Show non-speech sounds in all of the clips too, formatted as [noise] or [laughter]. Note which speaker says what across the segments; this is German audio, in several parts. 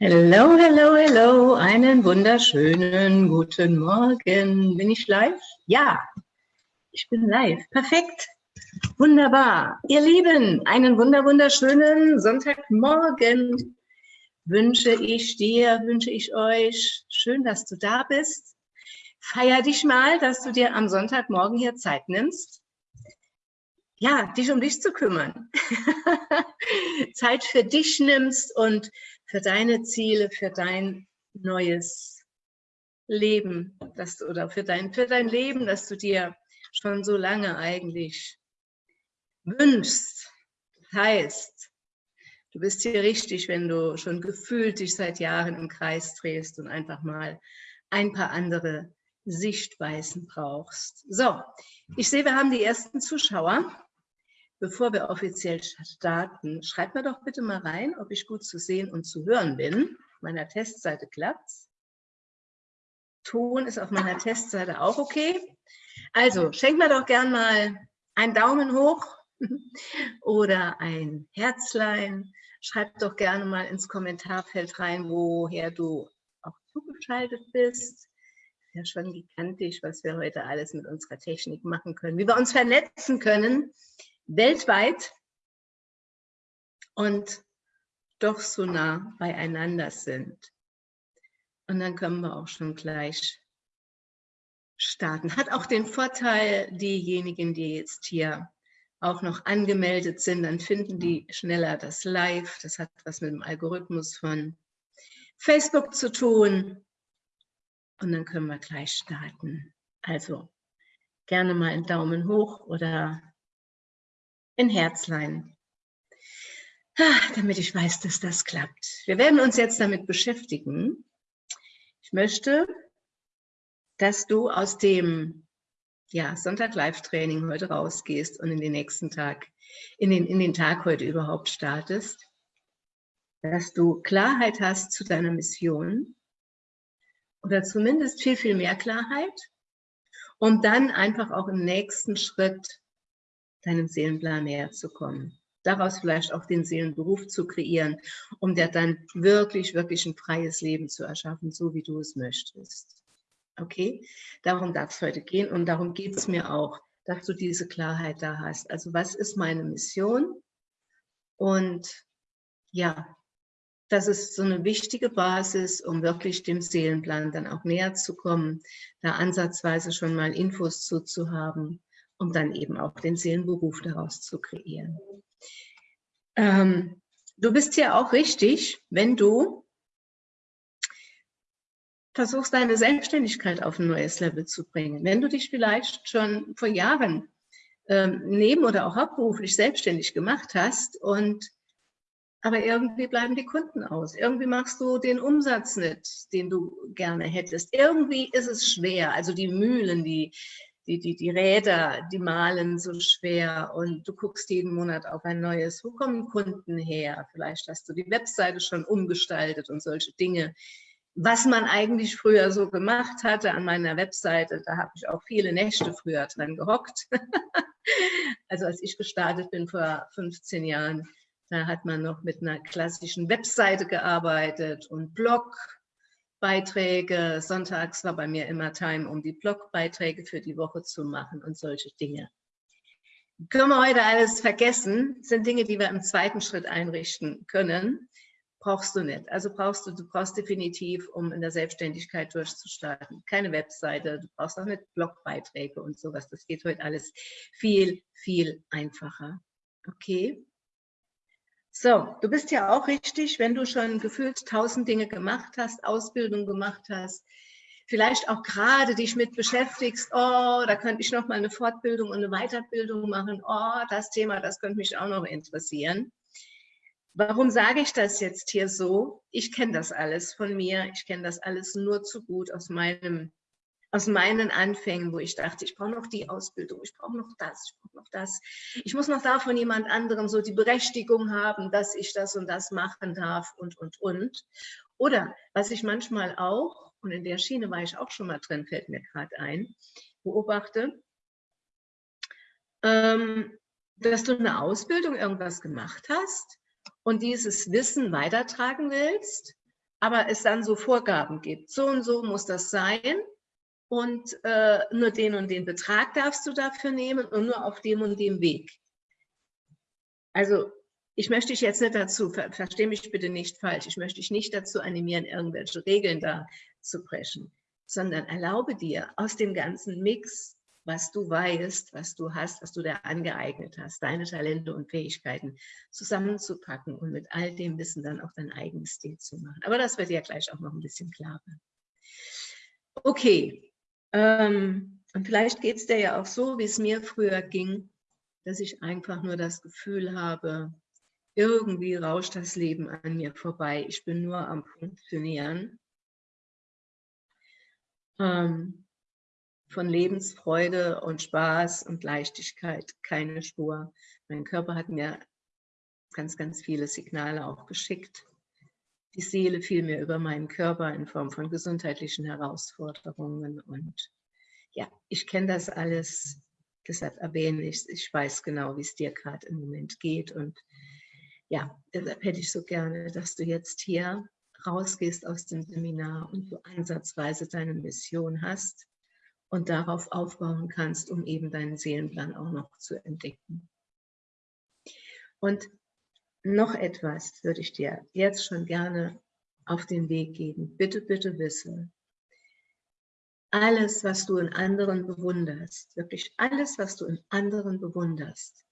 Speaker 1: Hello, hello, hello, einen wunderschönen guten Morgen. Bin ich live? Ja, ich bin live. Perfekt. Wunderbar. Ihr Lieben, einen wunder wunderschönen Sonntagmorgen wünsche ich dir, wünsche ich euch. Schön, dass du da bist. Feier dich mal, dass du dir am Sonntagmorgen hier Zeit nimmst. Ja, dich um dich zu kümmern. [laughs] Zeit für dich nimmst und für deine Ziele, für dein neues Leben, dass du, oder für dein, für dein Leben, das du dir schon so lange eigentlich wünschst. Das heißt, du bist hier richtig, wenn du schon gefühlt dich seit Jahren im Kreis drehst und einfach mal ein paar andere Sichtweisen brauchst. So, ich sehe, wir haben die ersten Zuschauer. Bevor wir offiziell starten, schreibt mir doch bitte mal rein, ob ich gut zu sehen und zu hören bin. Auf meiner Testseite klappt's. Ton ist auf meiner Testseite auch okay. Also schenkt mir doch gern mal einen Daumen hoch [laughs] oder ein Herzlein. Schreibt doch gerne mal ins Kommentarfeld rein, woher du auch zugeschaltet bist. Ja, schon gigantisch, was wir heute alles mit unserer Technik machen können, wie wir uns vernetzen können weltweit und doch so nah beieinander sind. Und dann können wir auch schon gleich starten. Hat auch den Vorteil, diejenigen, die jetzt hier auch noch angemeldet sind, dann finden die schneller das Live. Das hat was mit dem Algorithmus von Facebook zu tun. Und dann können wir gleich starten. Also gerne mal einen Daumen hoch oder in Herzlein, damit ich weiß, dass das klappt. Wir werden uns jetzt damit beschäftigen. Ich möchte, dass du aus dem ja, Sonntag-Live-Training heute rausgehst und in den nächsten Tag, in den, in den Tag heute überhaupt startest, dass du Klarheit hast zu deiner Mission oder zumindest viel, viel mehr Klarheit, um dann einfach auch im nächsten Schritt deinem Seelenplan näher zu kommen. Daraus vielleicht auch den Seelenberuf zu kreieren, um dir dann wirklich, wirklich ein freies Leben zu erschaffen, so wie du es möchtest. Okay, darum darf es heute gehen und darum geht es mir auch, dass du diese Klarheit da hast. Also was ist meine Mission? Und ja, das ist so eine wichtige Basis, um wirklich dem Seelenplan dann auch näher zu kommen, da ansatzweise schon mal Infos zu, zu haben um dann eben auch den Seelenberuf daraus zu kreieren. Ähm, du bist hier auch richtig, wenn du versuchst, deine Selbstständigkeit auf ein neues Level zu bringen. Wenn du dich vielleicht schon vor Jahren ähm, neben- oder auch hauptberuflich selbstständig gemacht hast und aber irgendwie bleiben die Kunden aus. Irgendwie machst du den Umsatz nicht, den du gerne hättest. Irgendwie ist es schwer. Also die Mühlen, die, die, die, die Räder, die malen so schwer und du guckst jeden Monat auf ein neues. Wo kommen Kunden her? Vielleicht hast du die Webseite schon umgestaltet und solche Dinge. Was man eigentlich früher so gemacht hatte an meiner Webseite, da habe ich auch viele Nächte früher dran gehockt. [laughs] also als ich gestartet bin vor 15 Jahren, da hat man noch mit einer klassischen Webseite gearbeitet und Blog Beiträge. Sonntags war bei mir immer Time, um die Blogbeiträge für die Woche zu machen und solche Dinge. Können wir heute alles vergessen, das sind Dinge, die wir im zweiten Schritt einrichten können. Brauchst du nicht. Also brauchst du, du brauchst definitiv, um in der Selbstständigkeit durchzustarten, keine Webseite, du brauchst auch nicht Blogbeiträge und sowas. Das geht heute alles viel, viel einfacher. Okay? So, du bist ja auch richtig, wenn du schon gefühlt tausend Dinge gemacht hast, Ausbildung gemacht hast, vielleicht auch gerade dich mit beschäftigst, oh, da könnte ich noch mal eine Fortbildung und eine Weiterbildung machen, oh, das Thema, das könnte mich auch noch interessieren. Warum sage ich das jetzt hier so? Ich kenne das alles von mir, ich kenne das alles nur zu gut aus meinem aus meinen Anfängen, wo ich dachte, ich brauche noch die Ausbildung, ich brauche noch das, ich brauche noch das. Ich muss noch da von jemand anderem so die Berechtigung haben, dass ich das und das machen darf und, und, und. Oder was ich manchmal auch, und in der Schiene war ich auch schon mal drin, fällt mir gerade ein, beobachte, ähm, dass du eine Ausbildung irgendwas gemacht hast und dieses Wissen weitertragen willst aber es dann so Vorgaben gibt. So und so muss das sein und äh, nur den und den Betrag darfst du dafür nehmen und nur auf dem und dem Weg. Also ich möchte dich jetzt nicht dazu, ver verstehe mich bitte nicht falsch, ich möchte dich nicht dazu animieren, irgendwelche Regeln da zu brechen, sondern erlaube dir aus dem ganzen Mix, was du weißt, was du hast, was du da angeeignet hast, deine Talente und Fähigkeiten zusammenzupacken und mit all dem Wissen dann auch dein eigenes Stil zu machen. Aber das wird ja gleich auch noch ein bisschen klarer. Okay, ähm, und vielleicht geht es dir ja auch so, wie es mir früher ging, dass ich einfach nur das Gefühl habe, irgendwie rauscht das Leben an mir vorbei. Ich bin nur am Funktionieren. Ähm, von Lebensfreude und Spaß und Leichtigkeit keine Spur. Mein Körper hat mir ganz, ganz viele Signale auch geschickt. Die Seele fiel mir über meinen Körper in Form von gesundheitlichen Herausforderungen. Und ja, ich kenne das alles, deshalb erwähne ich es. Ich weiß genau, wie es dir gerade im Moment geht. Und ja, deshalb hätte ich so gerne, dass du jetzt hier rausgehst aus dem Seminar und du ansatzweise deine Mission hast und darauf aufbauen kannst, um eben deinen Seelenplan auch noch zu entdecken. Und noch etwas würde ich dir jetzt schon gerne auf den Weg geben. Bitte, bitte wisse, alles, was du in anderen bewunderst, wirklich alles, was du in anderen bewunderst,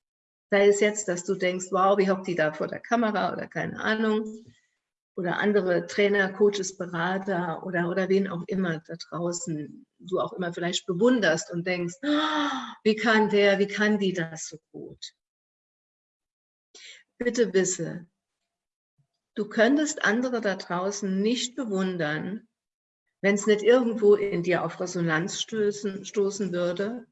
Speaker 1: sei es jetzt, dass du denkst, wow, wie hockt die da vor der Kamera oder keine Ahnung, oder andere Trainer, Coaches, Berater oder, oder wen auch immer da draußen du auch immer vielleicht bewunderst und denkst, oh, wie kann der, wie kann die das so gut? Bitte wisse, du könntest andere da draußen nicht bewundern, wenn es nicht irgendwo in dir auf Resonanz stößen, stoßen würde.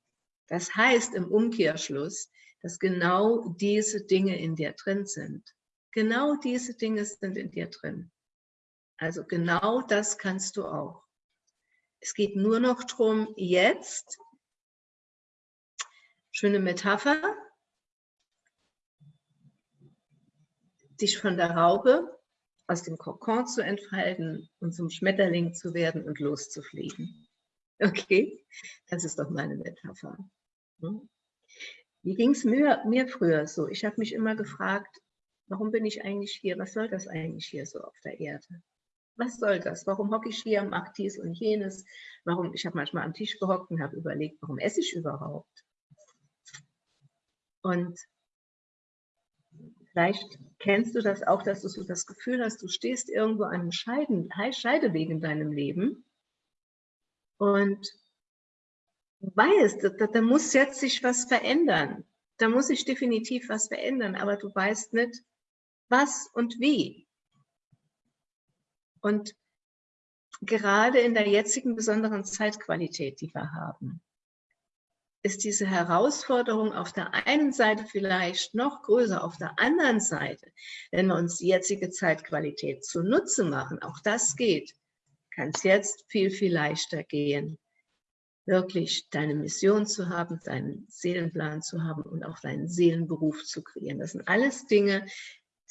Speaker 1: Das heißt im Umkehrschluss, dass genau diese Dinge in dir drin sind. Genau diese Dinge sind in dir drin. Also genau das kannst du auch. Es geht nur noch darum, jetzt, schöne Metapher, dich von der Raupe aus dem Kokon zu entfalten und zum Schmetterling zu werden und loszufliegen. Okay, das ist doch meine Metapher. Hm? Wie ging es mir, mir früher so? Ich habe mich immer gefragt, warum bin ich eigentlich hier? Was soll das eigentlich hier so auf der Erde? Was soll das? Warum hocke ich hier, mache dies und jenes? Warum? Ich habe manchmal am Tisch gehockt und habe überlegt, warum esse ich überhaupt? Und Vielleicht kennst du das auch, dass du so das Gefühl hast, du stehst irgendwo an einem Scheideweg in deinem Leben und weißt, da, da muss jetzt sich was verändern. Da muss sich definitiv was verändern, aber du weißt nicht, was und wie. Und gerade in der jetzigen besonderen Zeitqualität, die wir haben, ist diese Herausforderung auf der einen Seite vielleicht noch größer, auf der anderen Seite, wenn wir uns die jetzige Zeitqualität zunutze machen, auch das geht, kann es jetzt viel, viel leichter gehen, wirklich deine Mission zu haben, deinen Seelenplan zu haben und auch deinen Seelenberuf zu kreieren. Das sind alles Dinge,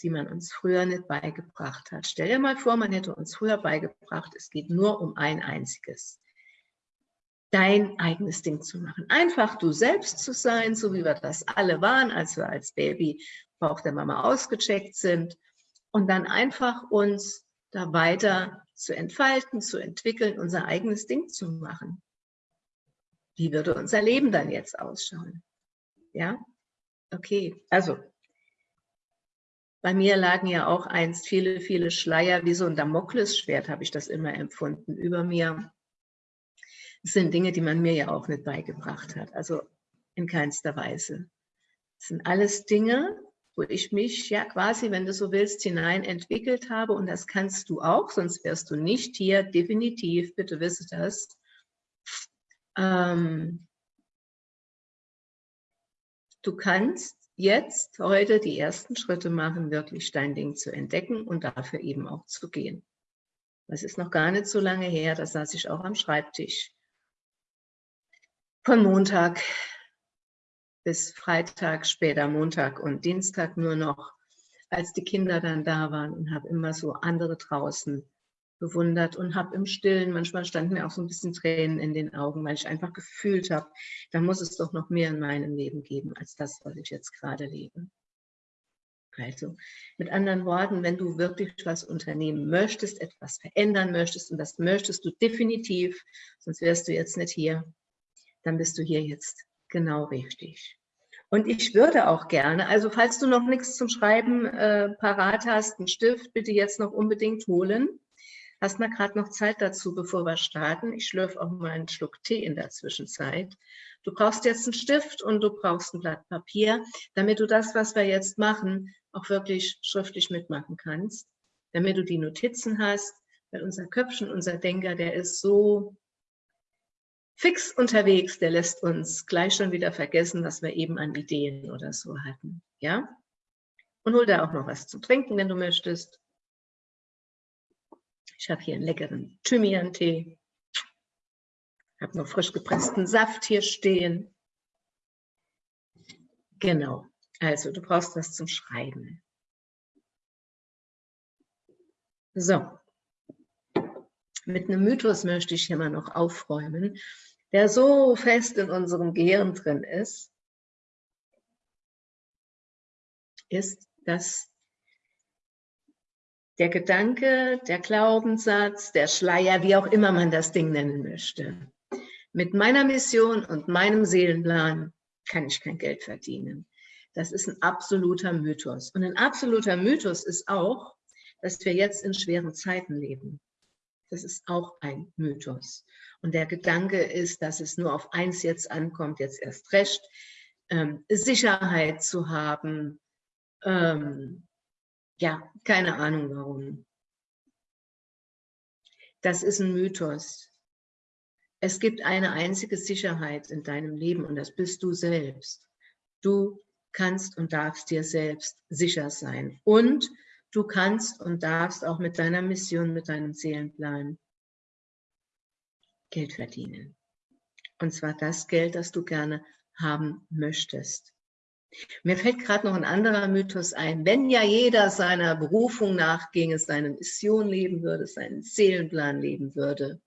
Speaker 1: die man uns früher nicht beigebracht hat. Stell dir mal vor, man hätte uns früher beigebracht, es geht nur um ein einziges dein eigenes Ding zu machen. Einfach du selbst zu sein, so wie wir das alle waren, als wir als Baby Bauch der Mama ausgecheckt sind und dann einfach uns da weiter zu entfalten, zu entwickeln, unser eigenes Ding zu machen. Wie würde unser Leben dann jetzt ausschauen? Ja, okay, also bei mir lagen ja auch einst viele, viele Schleier, wie so ein Damoklesschwert habe ich das immer empfunden, über mir das sind Dinge, die man mir ja auch nicht beigebracht hat, also in keinster Weise. Das sind alles Dinge, wo ich mich ja quasi, wenn du so willst, hinein entwickelt habe und das kannst du auch, sonst wärst du nicht hier, definitiv, bitte wisse das. Ähm, du kannst jetzt, heute die ersten Schritte machen, wirklich dein Ding zu entdecken und dafür eben auch zu gehen. Das ist noch gar nicht so lange her, da saß ich auch am Schreibtisch von Montag bis Freitag, später Montag und Dienstag nur noch, als die Kinder dann da waren und habe immer so andere draußen bewundert und habe im Stillen, manchmal standen mir auch so ein bisschen Tränen in den Augen, weil ich einfach gefühlt habe, da muss es doch noch mehr in meinem Leben geben, als das, was ich jetzt gerade lebe. Also mit anderen Worten, wenn du wirklich was unternehmen möchtest, etwas verändern möchtest, und das möchtest du definitiv, sonst wärst du jetzt nicht hier, dann bist du hier jetzt genau richtig. Und ich würde auch gerne, also falls du noch nichts zum Schreiben äh, parat hast, einen Stift bitte jetzt noch unbedingt holen. Hast mal gerade noch Zeit dazu, bevor wir starten. Ich schlürfe auch mal einen Schluck Tee in der Zwischenzeit. Du brauchst jetzt einen Stift und du brauchst ein Blatt Papier, damit du das, was wir jetzt machen, auch wirklich schriftlich mitmachen kannst, damit du die Notizen hast, weil unser Köpfchen, unser Denker, der ist so fix unterwegs, der lässt uns gleich schon wieder vergessen, was wir eben an Ideen oder so hatten. Ja? Und hol da auch noch was zu trinken, wenn du möchtest. Ich habe hier einen leckeren Thymian-Tee. habe noch frisch gepressten Saft hier stehen. Genau, also du brauchst was zum Schreiben. So, mit einem Mythos möchte ich hier mal noch aufräumen, der so fest in unserem Gehirn drin ist, ist, dass der Gedanke, der Glaubenssatz, der Schleier, wie auch immer man das Ding nennen möchte, mit meiner Mission und meinem Seelenplan kann ich kein Geld verdienen. Das ist ein absoluter Mythos. Und ein absoluter Mythos ist auch, dass wir jetzt in schweren Zeiten leben. Das ist auch ein Mythos. Und der Gedanke ist, dass es nur auf eins jetzt ankommt, jetzt erst recht, ähm, Sicherheit zu haben. Ähm, ja, keine Ahnung warum. Das ist ein Mythos. Es gibt eine einzige Sicherheit in deinem Leben und das bist du selbst. Du kannst und darfst dir selbst sicher sein. Und Du kannst und darfst auch mit deiner Mission, mit deinem Seelenplan Geld verdienen. Und zwar das Geld, das du gerne haben möchtest. Mir fällt gerade noch ein anderer Mythos ein. Wenn ja jeder seiner Berufung nachginge, seine Mission leben würde, seinen Seelenplan leben würde,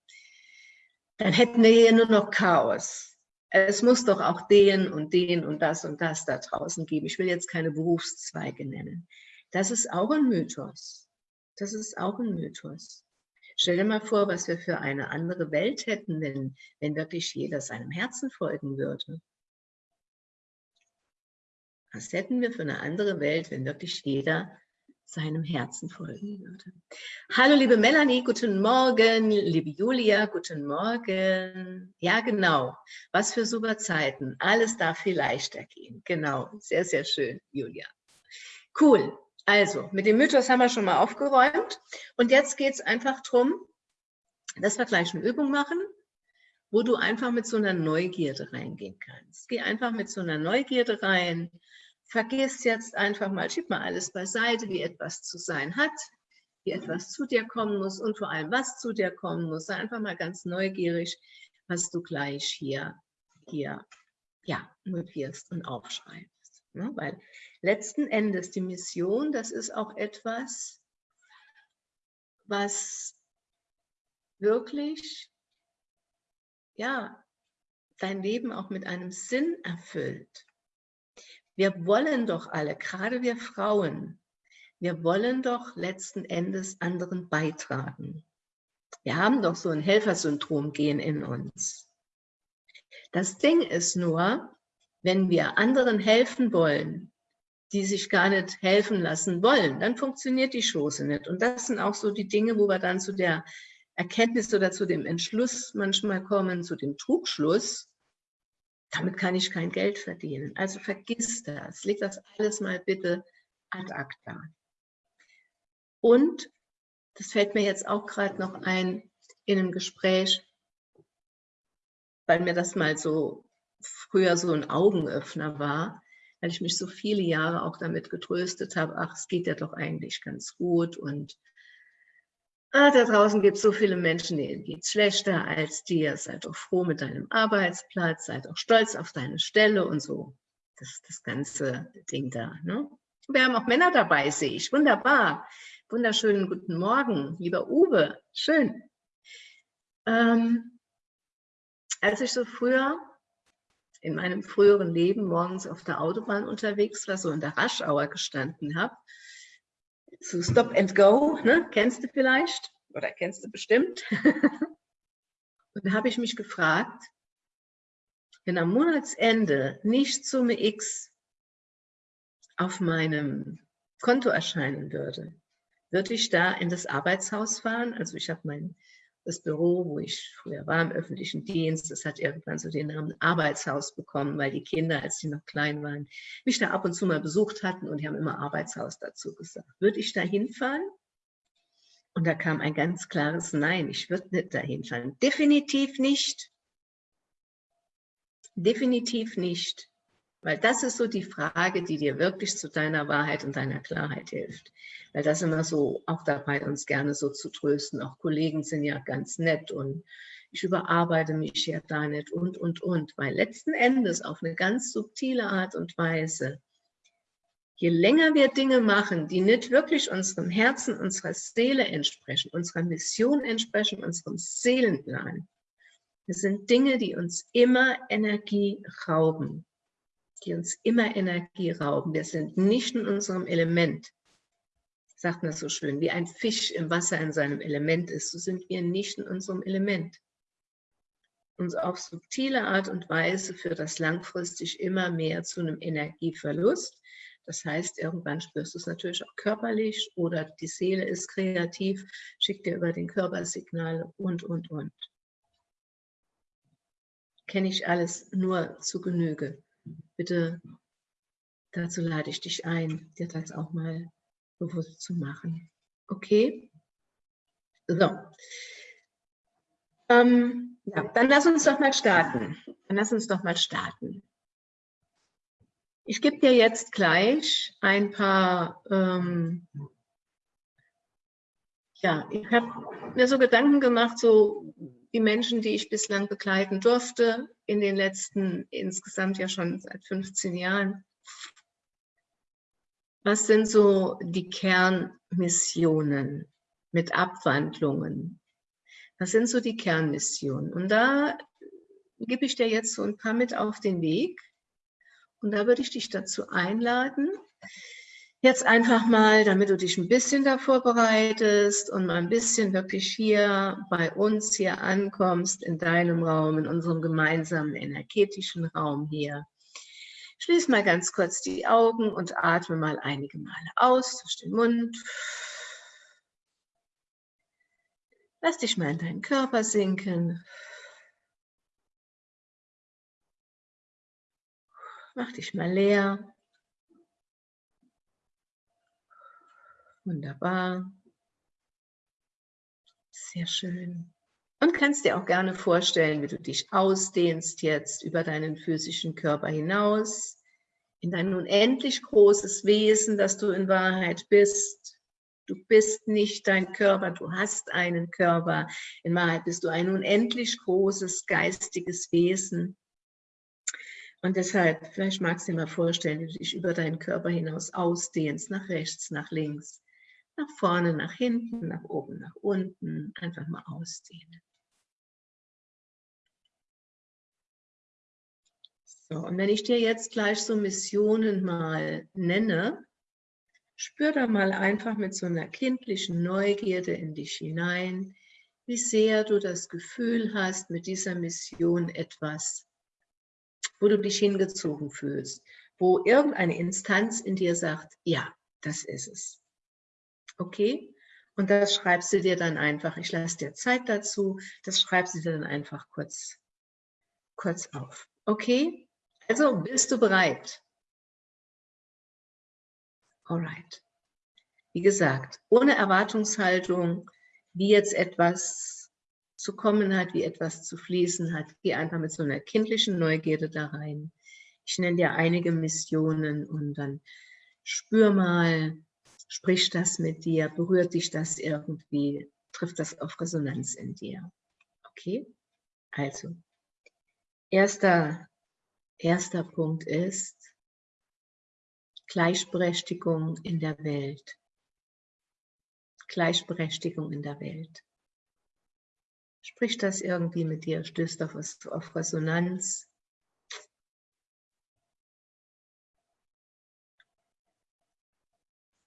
Speaker 1: dann hätten wir hier nur noch Chaos. Es muss doch auch den und den und das und das da draußen geben. Ich will jetzt keine Berufszweige nennen. Das ist auch ein Mythos. Das ist auch ein Mythos. Stell dir mal vor, was wir für eine andere Welt hätten, wenn, wenn wirklich jeder seinem Herzen folgen würde. Was hätten wir für eine andere Welt, wenn wirklich jeder seinem Herzen folgen würde. Hallo liebe Melanie, guten Morgen. Liebe Julia, guten Morgen. Ja genau, was für super Zeiten. Alles darf viel leichter gehen. Genau, sehr, sehr schön, Julia. Cool. Also, mit dem Mythos haben wir schon mal aufgeräumt. Und jetzt geht es einfach darum, dass wir gleich eine Übung machen, wo du einfach mit so einer Neugierde reingehen kannst. Geh einfach mit so einer Neugierde rein. Vergiss jetzt einfach mal, schieb mal alles beiseite, wie etwas zu sein hat, wie etwas zu dir kommen muss und vor allem, was zu dir kommen muss. Sei einfach mal ganz neugierig, was du gleich hier, hier ja, notierst und aufschreibst. Ne? Weil letzten Endes die Mission, das ist auch etwas, was wirklich ja, dein Leben auch mit einem Sinn erfüllt. Wir wollen doch alle, gerade wir Frauen, wir wollen doch letzten Endes anderen beitragen. Wir haben doch so ein Helfersyndrom gehen in uns. Das Ding ist nur, wenn wir anderen helfen wollen, die sich gar nicht helfen lassen wollen, dann funktioniert die Chose nicht. Und das sind auch so die Dinge, wo wir dann zu der Erkenntnis oder zu dem Entschluss manchmal kommen, zu dem Trugschluss, damit kann ich kein Geld verdienen. Also vergiss das, leg das alles mal bitte ad acta. Und, das fällt mir jetzt auch gerade noch ein, in einem Gespräch, weil mir das mal so früher so ein Augenöffner war, weil ich mich so viele Jahre auch damit getröstet habe, ach, es geht ja doch eigentlich ganz gut und ah, da draußen gibt es so viele Menschen, denen geht es schlechter als dir, seid doch froh mit deinem Arbeitsplatz, seid auch stolz auf deine Stelle und so. Das das ganze Ding da. Ne? Wir haben auch Männer dabei, sehe ich. Wunderbar. Wunderschönen guten Morgen, lieber Uwe. Schön. Ähm, als ich so früher in meinem früheren Leben morgens auf der Autobahn unterwegs war, so in der Raschauer gestanden habe, zu Stop and Go, ne? kennst du vielleicht oder kennst du bestimmt. [laughs] Und da habe ich mich gefragt, wenn am Monatsende nicht Summe X auf meinem Konto erscheinen würde, würde ich da in das Arbeitshaus fahren. Also ich habe mein das Büro, wo ich früher war im öffentlichen Dienst, das hat irgendwann so den Namen Arbeitshaus bekommen, weil die Kinder, als sie noch klein waren, mich da ab und zu mal besucht hatten und die haben immer Arbeitshaus dazu gesagt. Würde ich da hinfahren? Und da kam ein ganz klares Nein, ich würde nicht dahin fahren. Definitiv nicht. Definitiv nicht. Weil das ist so die Frage, die dir wirklich zu deiner Wahrheit und deiner Klarheit hilft. Weil das immer so auch dabei, uns gerne so zu trösten. Auch Kollegen sind ja ganz nett und ich überarbeite mich ja da nicht und, und, und. Weil letzten Endes auf eine ganz subtile Art und Weise, je länger wir Dinge machen, die nicht wirklich unserem Herzen, unserer Seele entsprechen, unserer Mission entsprechen, unserem Seelenplan, das sind Dinge, die uns immer Energie rauben, die uns immer Energie rauben. Wir sind nicht in unserem Element, sagt man so schön, wie ein Fisch im Wasser in seinem Element ist, so sind wir nicht in unserem Element. Uns auf subtile Art und Weise führt das langfristig immer mehr zu einem Energieverlust. Das heißt, irgendwann spürst du es natürlich auch körperlich oder die Seele ist kreativ, schickt dir über den Körper Signale und, und, und kenne ich alles nur zu Genüge. Bitte, dazu lade ich dich ein, dir das auch mal bewusst zu machen. Okay? So. Ähm, ja, dann lass uns doch mal starten. Dann lass uns doch mal starten. Ich gebe dir jetzt gleich ein paar, ähm, ja, ich habe mir so Gedanken gemacht, so die Menschen, die ich bislang begleiten durfte, in den letzten insgesamt ja schon seit 15 Jahren. Was sind so die Kernmissionen mit Abwandlungen? Was sind so die Kernmissionen? Und da gebe ich dir jetzt so ein paar mit auf den Weg. Und da würde ich dich dazu einladen, Jetzt einfach mal, damit du dich ein bisschen davor bereitest und mal ein bisschen wirklich hier bei uns hier ankommst, in deinem Raum, in unserem gemeinsamen energetischen Raum hier. Schließ mal ganz kurz die Augen und atme mal einige Male aus durch den Mund. Lass dich mal in deinen Körper sinken. Mach dich mal leer. Wunderbar. Sehr schön. Und kannst dir auch gerne vorstellen, wie du dich ausdehnst jetzt über deinen physischen Körper hinaus, in dein unendlich großes Wesen, das du in Wahrheit bist. Du bist nicht dein Körper, du hast einen Körper. In Wahrheit bist du ein unendlich großes geistiges Wesen. Und deshalb, vielleicht magst du dir mal vorstellen, wie du dich über deinen Körper hinaus ausdehnst, nach rechts, nach links, nach vorne, nach hinten, nach oben, nach unten. Einfach mal ausdehnen. So, und wenn ich dir jetzt gleich so Missionen mal nenne, spür da mal einfach mit so einer kindlichen Neugierde in dich hinein, wie sehr du das Gefühl hast, mit dieser Mission etwas, wo du dich hingezogen fühlst, wo irgendeine Instanz in dir sagt, ja, das ist es. Okay? Und das schreibst du dir dann einfach, ich lasse dir Zeit dazu, das schreibst du dir dann einfach kurz, kurz auf. Okay? Also, bist du bereit? Alright. Wie gesagt, ohne Erwartungshaltung, wie jetzt etwas zu kommen hat, wie etwas zu fließen hat, geh einfach mit so einer kindlichen Neugierde da rein. Ich nenne dir einige Missionen und dann spür mal, Spricht das mit dir? Berührt dich das irgendwie? Trifft das auf Resonanz in dir? Okay? Also, erster, erster Punkt ist Gleichberechtigung in der Welt. Gleichberechtigung in der Welt. Spricht das irgendwie mit dir? Stößt auf, auf Resonanz?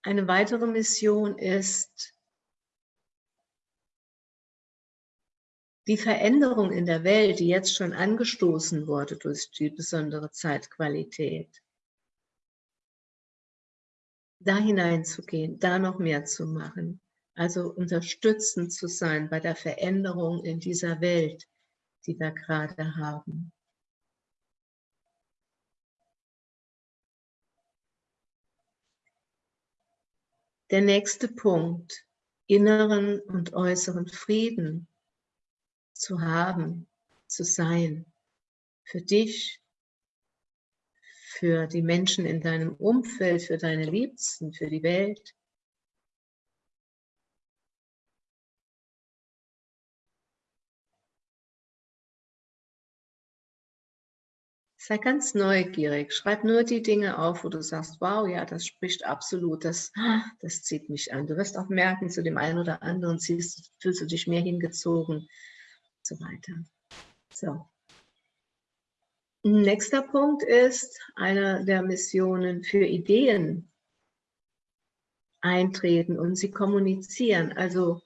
Speaker 1: Eine weitere Mission ist, die Veränderung in der Welt, die jetzt schon angestoßen wurde durch die besondere Zeitqualität, da hineinzugehen, da noch mehr zu machen, also unterstützend zu sein bei der Veränderung in dieser Welt, die wir gerade haben. Der nächste Punkt, inneren und äußeren Frieden zu haben, zu sein, für dich, für die Menschen in deinem Umfeld, für deine Liebsten, für die Welt. Sei ganz neugierig. Schreib nur die Dinge auf, wo du sagst, wow, ja, das spricht absolut, das, das zieht mich an. Du wirst auch merken, zu dem einen oder anderen ziehst, fühlst du dich mehr hingezogen und so weiter. So. Nächster Punkt ist eine der Missionen für Ideen eintreten und sie kommunizieren. Also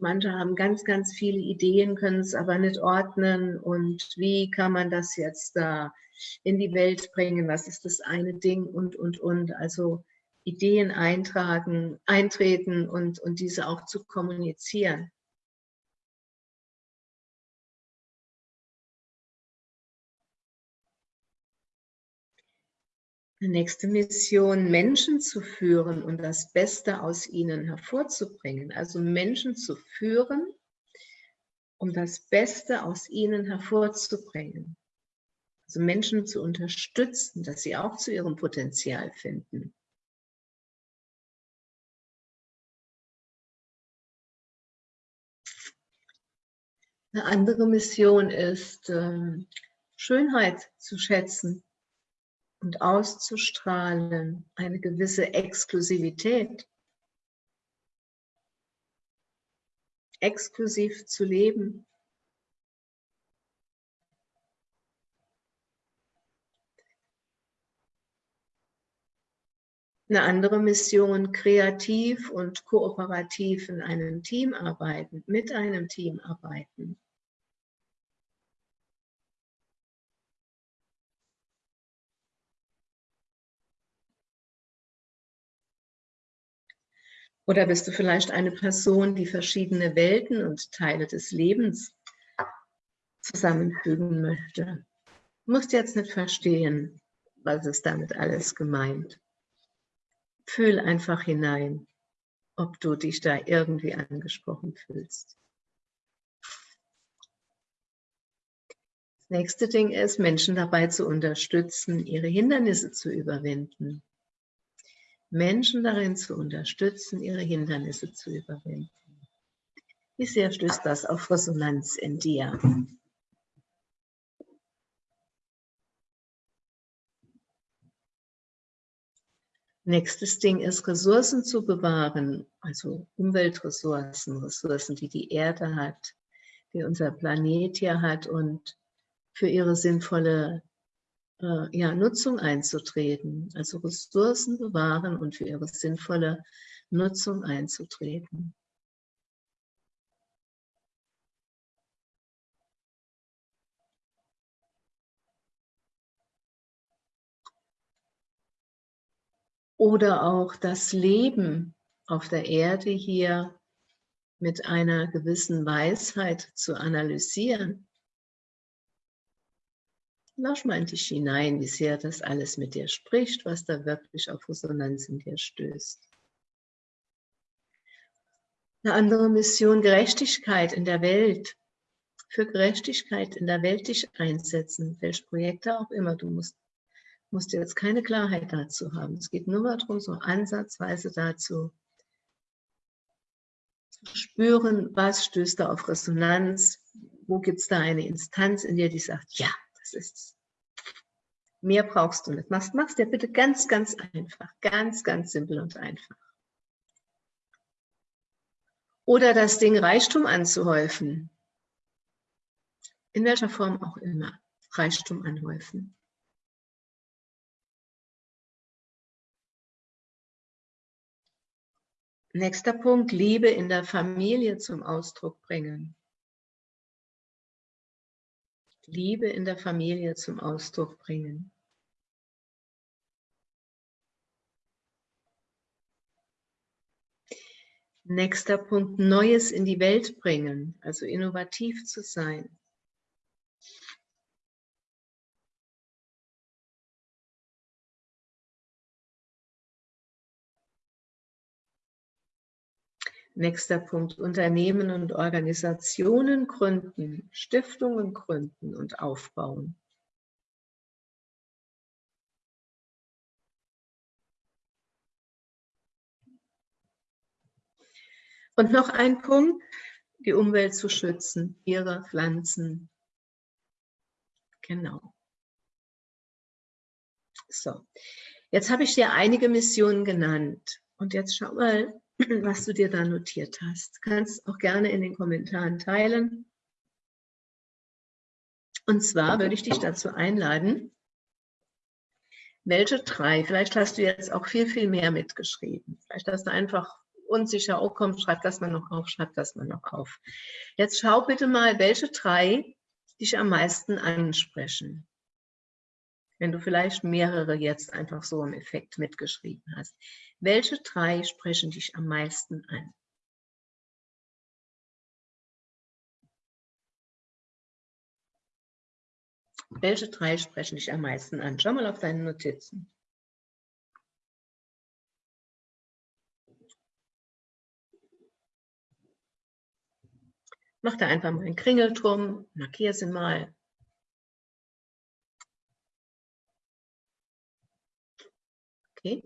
Speaker 1: manche haben ganz, ganz viele Ideen, können es aber nicht ordnen und wie kann man das jetzt da in die Welt bringen, was ist das eine Ding und, und, und. Also Ideen eintragen, eintreten und, und diese auch zu kommunizieren. Die nächste Mission, Menschen zu führen und das Beste aus ihnen hervorzubringen. Also Menschen zu führen, um das Beste aus ihnen hervorzubringen. Also Menschen zu unterstützen, dass sie auch zu ihrem Potenzial finden. Eine andere Mission ist, ähm, Schönheit zu schätzen und auszustrahlen, eine gewisse Exklusivität. Exklusiv zu leben. Eine andere Mission, kreativ und kooperativ in einem Team arbeiten, mit einem Team arbeiten. Oder bist du vielleicht eine Person, die verschiedene Welten und Teile des Lebens zusammenfügen möchte? Du musst jetzt nicht verstehen, was ist damit alles gemeint fühl einfach hinein, ob du dich da irgendwie angesprochen fühlst. Das nächste Ding ist, Menschen dabei zu unterstützen, ihre Hindernisse zu überwinden. Menschen darin zu unterstützen, ihre Hindernisse zu überwinden. Wie sehr stößt das auf Resonanz in dir? Nächstes Ding ist, Ressourcen zu bewahren, also Umweltressourcen, Ressourcen, die die Erde hat, die unser Planet hier hat und für ihre sinnvolle äh, ja, Nutzung einzutreten. Also Ressourcen bewahren und für ihre sinnvolle Nutzung einzutreten. oder auch das Leben auf der Erde hier mit einer gewissen Weisheit zu analysieren. Lausch mal in dich hinein, wie sehr das alles mit dir spricht, was da wirklich auf Resonanz in dir stößt. Eine andere Mission, Gerechtigkeit in der Welt. Für Gerechtigkeit in der Welt dich einsetzen, welche Projekte auch immer. Du musst musst jetzt keine Klarheit dazu haben. Es geht nur darum, so ansatzweise dazu zu spüren, was stößt da auf Resonanz, wo gibt es da eine Instanz in dir, die sagt, ja, das ist es. Mehr brauchst du nicht. Machst, machst dir bitte ganz, ganz einfach. Ganz, ganz simpel und einfach. Oder das Ding Reichtum anzuhäufen. In welcher Form auch immer. Reichtum anhäufen. Nächster Punkt, Liebe in der Familie zum Ausdruck bringen. Liebe in der Familie zum Ausdruck bringen. Nächster Punkt, Neues in die Welt bringen, also innovativ zu sein. Nächster Punkt, Unternehmen und Organisationen gründen, Stiftungen gründen und aufbauen. Und noch ein Punkt, die Umwelt zu schützen, Tiere, Pflanzen. Genau. So, jetzt habe ich dir einige Missionen genannt. Und jetzt schau mal, [clears throat] was du dir da notiert hast. Kannst auch gerne in den Kommentaren teilen. Und zwar würde ich dich dazu einladen, welche drei, vielleicht hast du jetzt auch viel, viel mehr mitgeschrieben. Vielleicht hast du einfach unsicher, oh komm, schreib das mal noch auf, schreib das mal noch auf. Jetzt schau bitte mal, welche drei dich am meisten ansprechen. Wenn du vielleicht mehrere jetzt einfach so im Effekt mitgeschrieben hast. Welche drei sprechen dich am meisten an? Welche drei sprechen dich am meisten an? Schau mal auf deine Notizen. Mach da einfach mal einen Kringelturm, markier sie mal. Okay.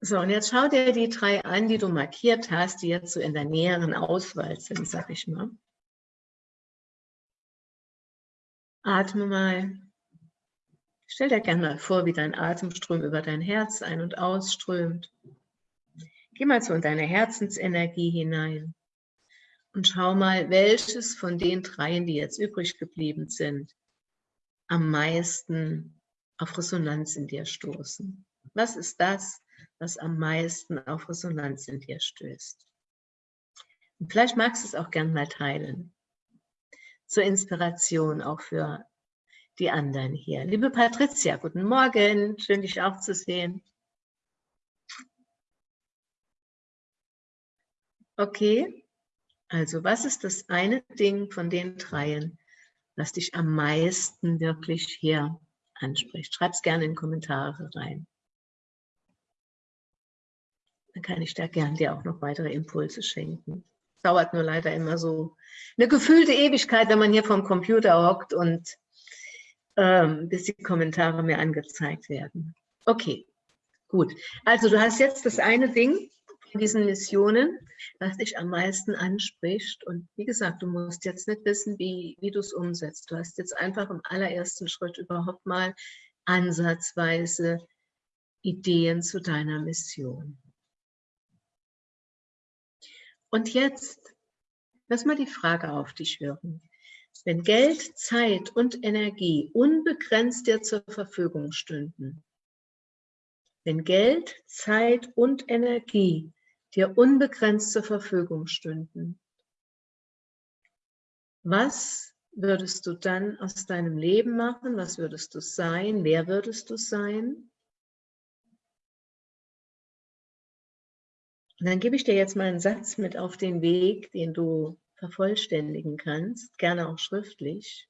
Speaker 1: So, und jetzt schau dir die drei an, die du markiert hast, die jetzt so in der näheren Auswahl sind, sag ich mal. Atme mal. Stell dir gerne mal vor, wie dein Atemstrom über dein Herz ein- und ausströmt. Geh mal so in deine Herzensenergie hinein und schau mal, welches von den dreien, die jetzt übrig geblieben sind, am meisten auf Resonanz in dir stoßen. Was ist das, was am meisten auf Resonanz in dir stößt? Und vielleicht magst du es auch gern mal teilen. Zur Inspiration auch für die anderen hier. Liebe Patricia, guten Morgen. Schön, dich auch zu sehen. Okay, also was ist das eine Ding von den dreien, was dich am meisten wirklich hier anspricht? Schreib es gerne in Kommentare rein. Dann kann ich da gern dir auch noch weitere Impulse schenken. Dauert nur leider immer so eine gefühlte Ewigkeit, wenn man hier vom Computer hockt und ähm, bis die Kommentare mir angezeigt werden. Okay, gut. Also du hast jetzt das eine Ding, in diesen Missionen, was dich am meisten anspricht. Und wie gesagt, du musst jetzt nicht wissen, wie, wie du es umsetzt. Du hast jetzt einfach im allerersten Schritt überhaupt mal ansatzweise Ideen zu deiner Mission. Und jetzt, lass mal die Frage auf dich wirken. Wenn Geld, Zeit und Energie unbegrenzt dir zur Verfügung stünden, wenn Geld, Zeit und Energie dir unbegrenzt zur Verfügung stünden, was würdest du dann aus deinem Leben machen? Was würdest du sein? Wer würdest du sein? Und dann gebe ich dir jetzt mal einen Satz mit auf den Weg, den du vervollständigen kannst, gerne auch schriftlich.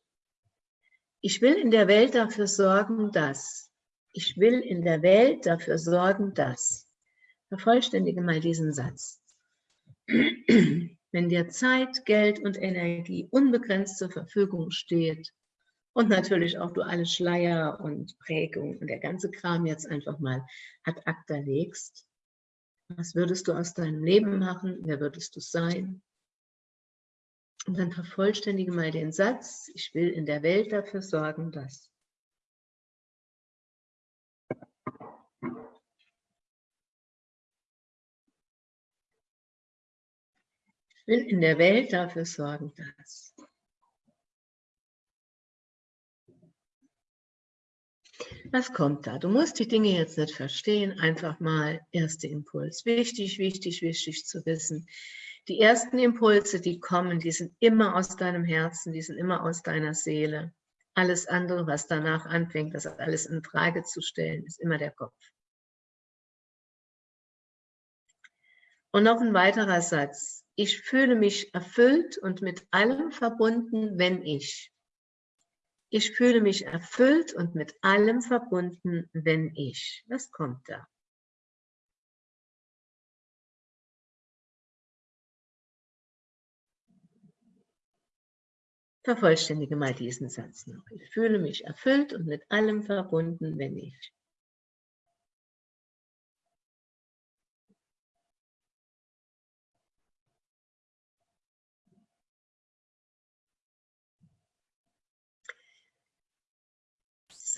Speaker 1: Ich will in der Welt dafür sorgen, dass. Ich will in der Welt dafür sorgen, dass. Vervollständige mal diesen Satz. Wenn dir Zeit, Geld und Energie unbegrenzt zur Verfügung steht und natürlich auch du alle Schleier und Prägung und der ganze Kram jetzt einfach mal ad acta legst, was würdest du aus deinem Leben machen? Wer würdest du sein? Und dann vervollständige mal den Satz, ich will in der Welt dafür sorgen, dass. Ich will in der Welt dafür sorgen, dass. Was kommt da? Du musst die Dinge jetzt nicht verstehen, einfach mal erster Impuls. Wichtig, wichtig, wichtig zu wissen. Die ersten Impulse, die kommen, die sind immer aus deinem Herzen, die sind immer aus deiner Seele. Alles andere, was danach anfängt, das alles in Frage zu stellen, ist immer der Kopf. Und noch ein weiterer Satz. Ich fühle mich erfüllt und mit allem verbunden, wenn ich. Ich fühle mich erfüllt und mit allem verbunden, wenn ich. Was kommt da? Vervollständige mal diesen Satz noch. Ich fühle mich erfüllt und mit allem verbunden, wenn ich.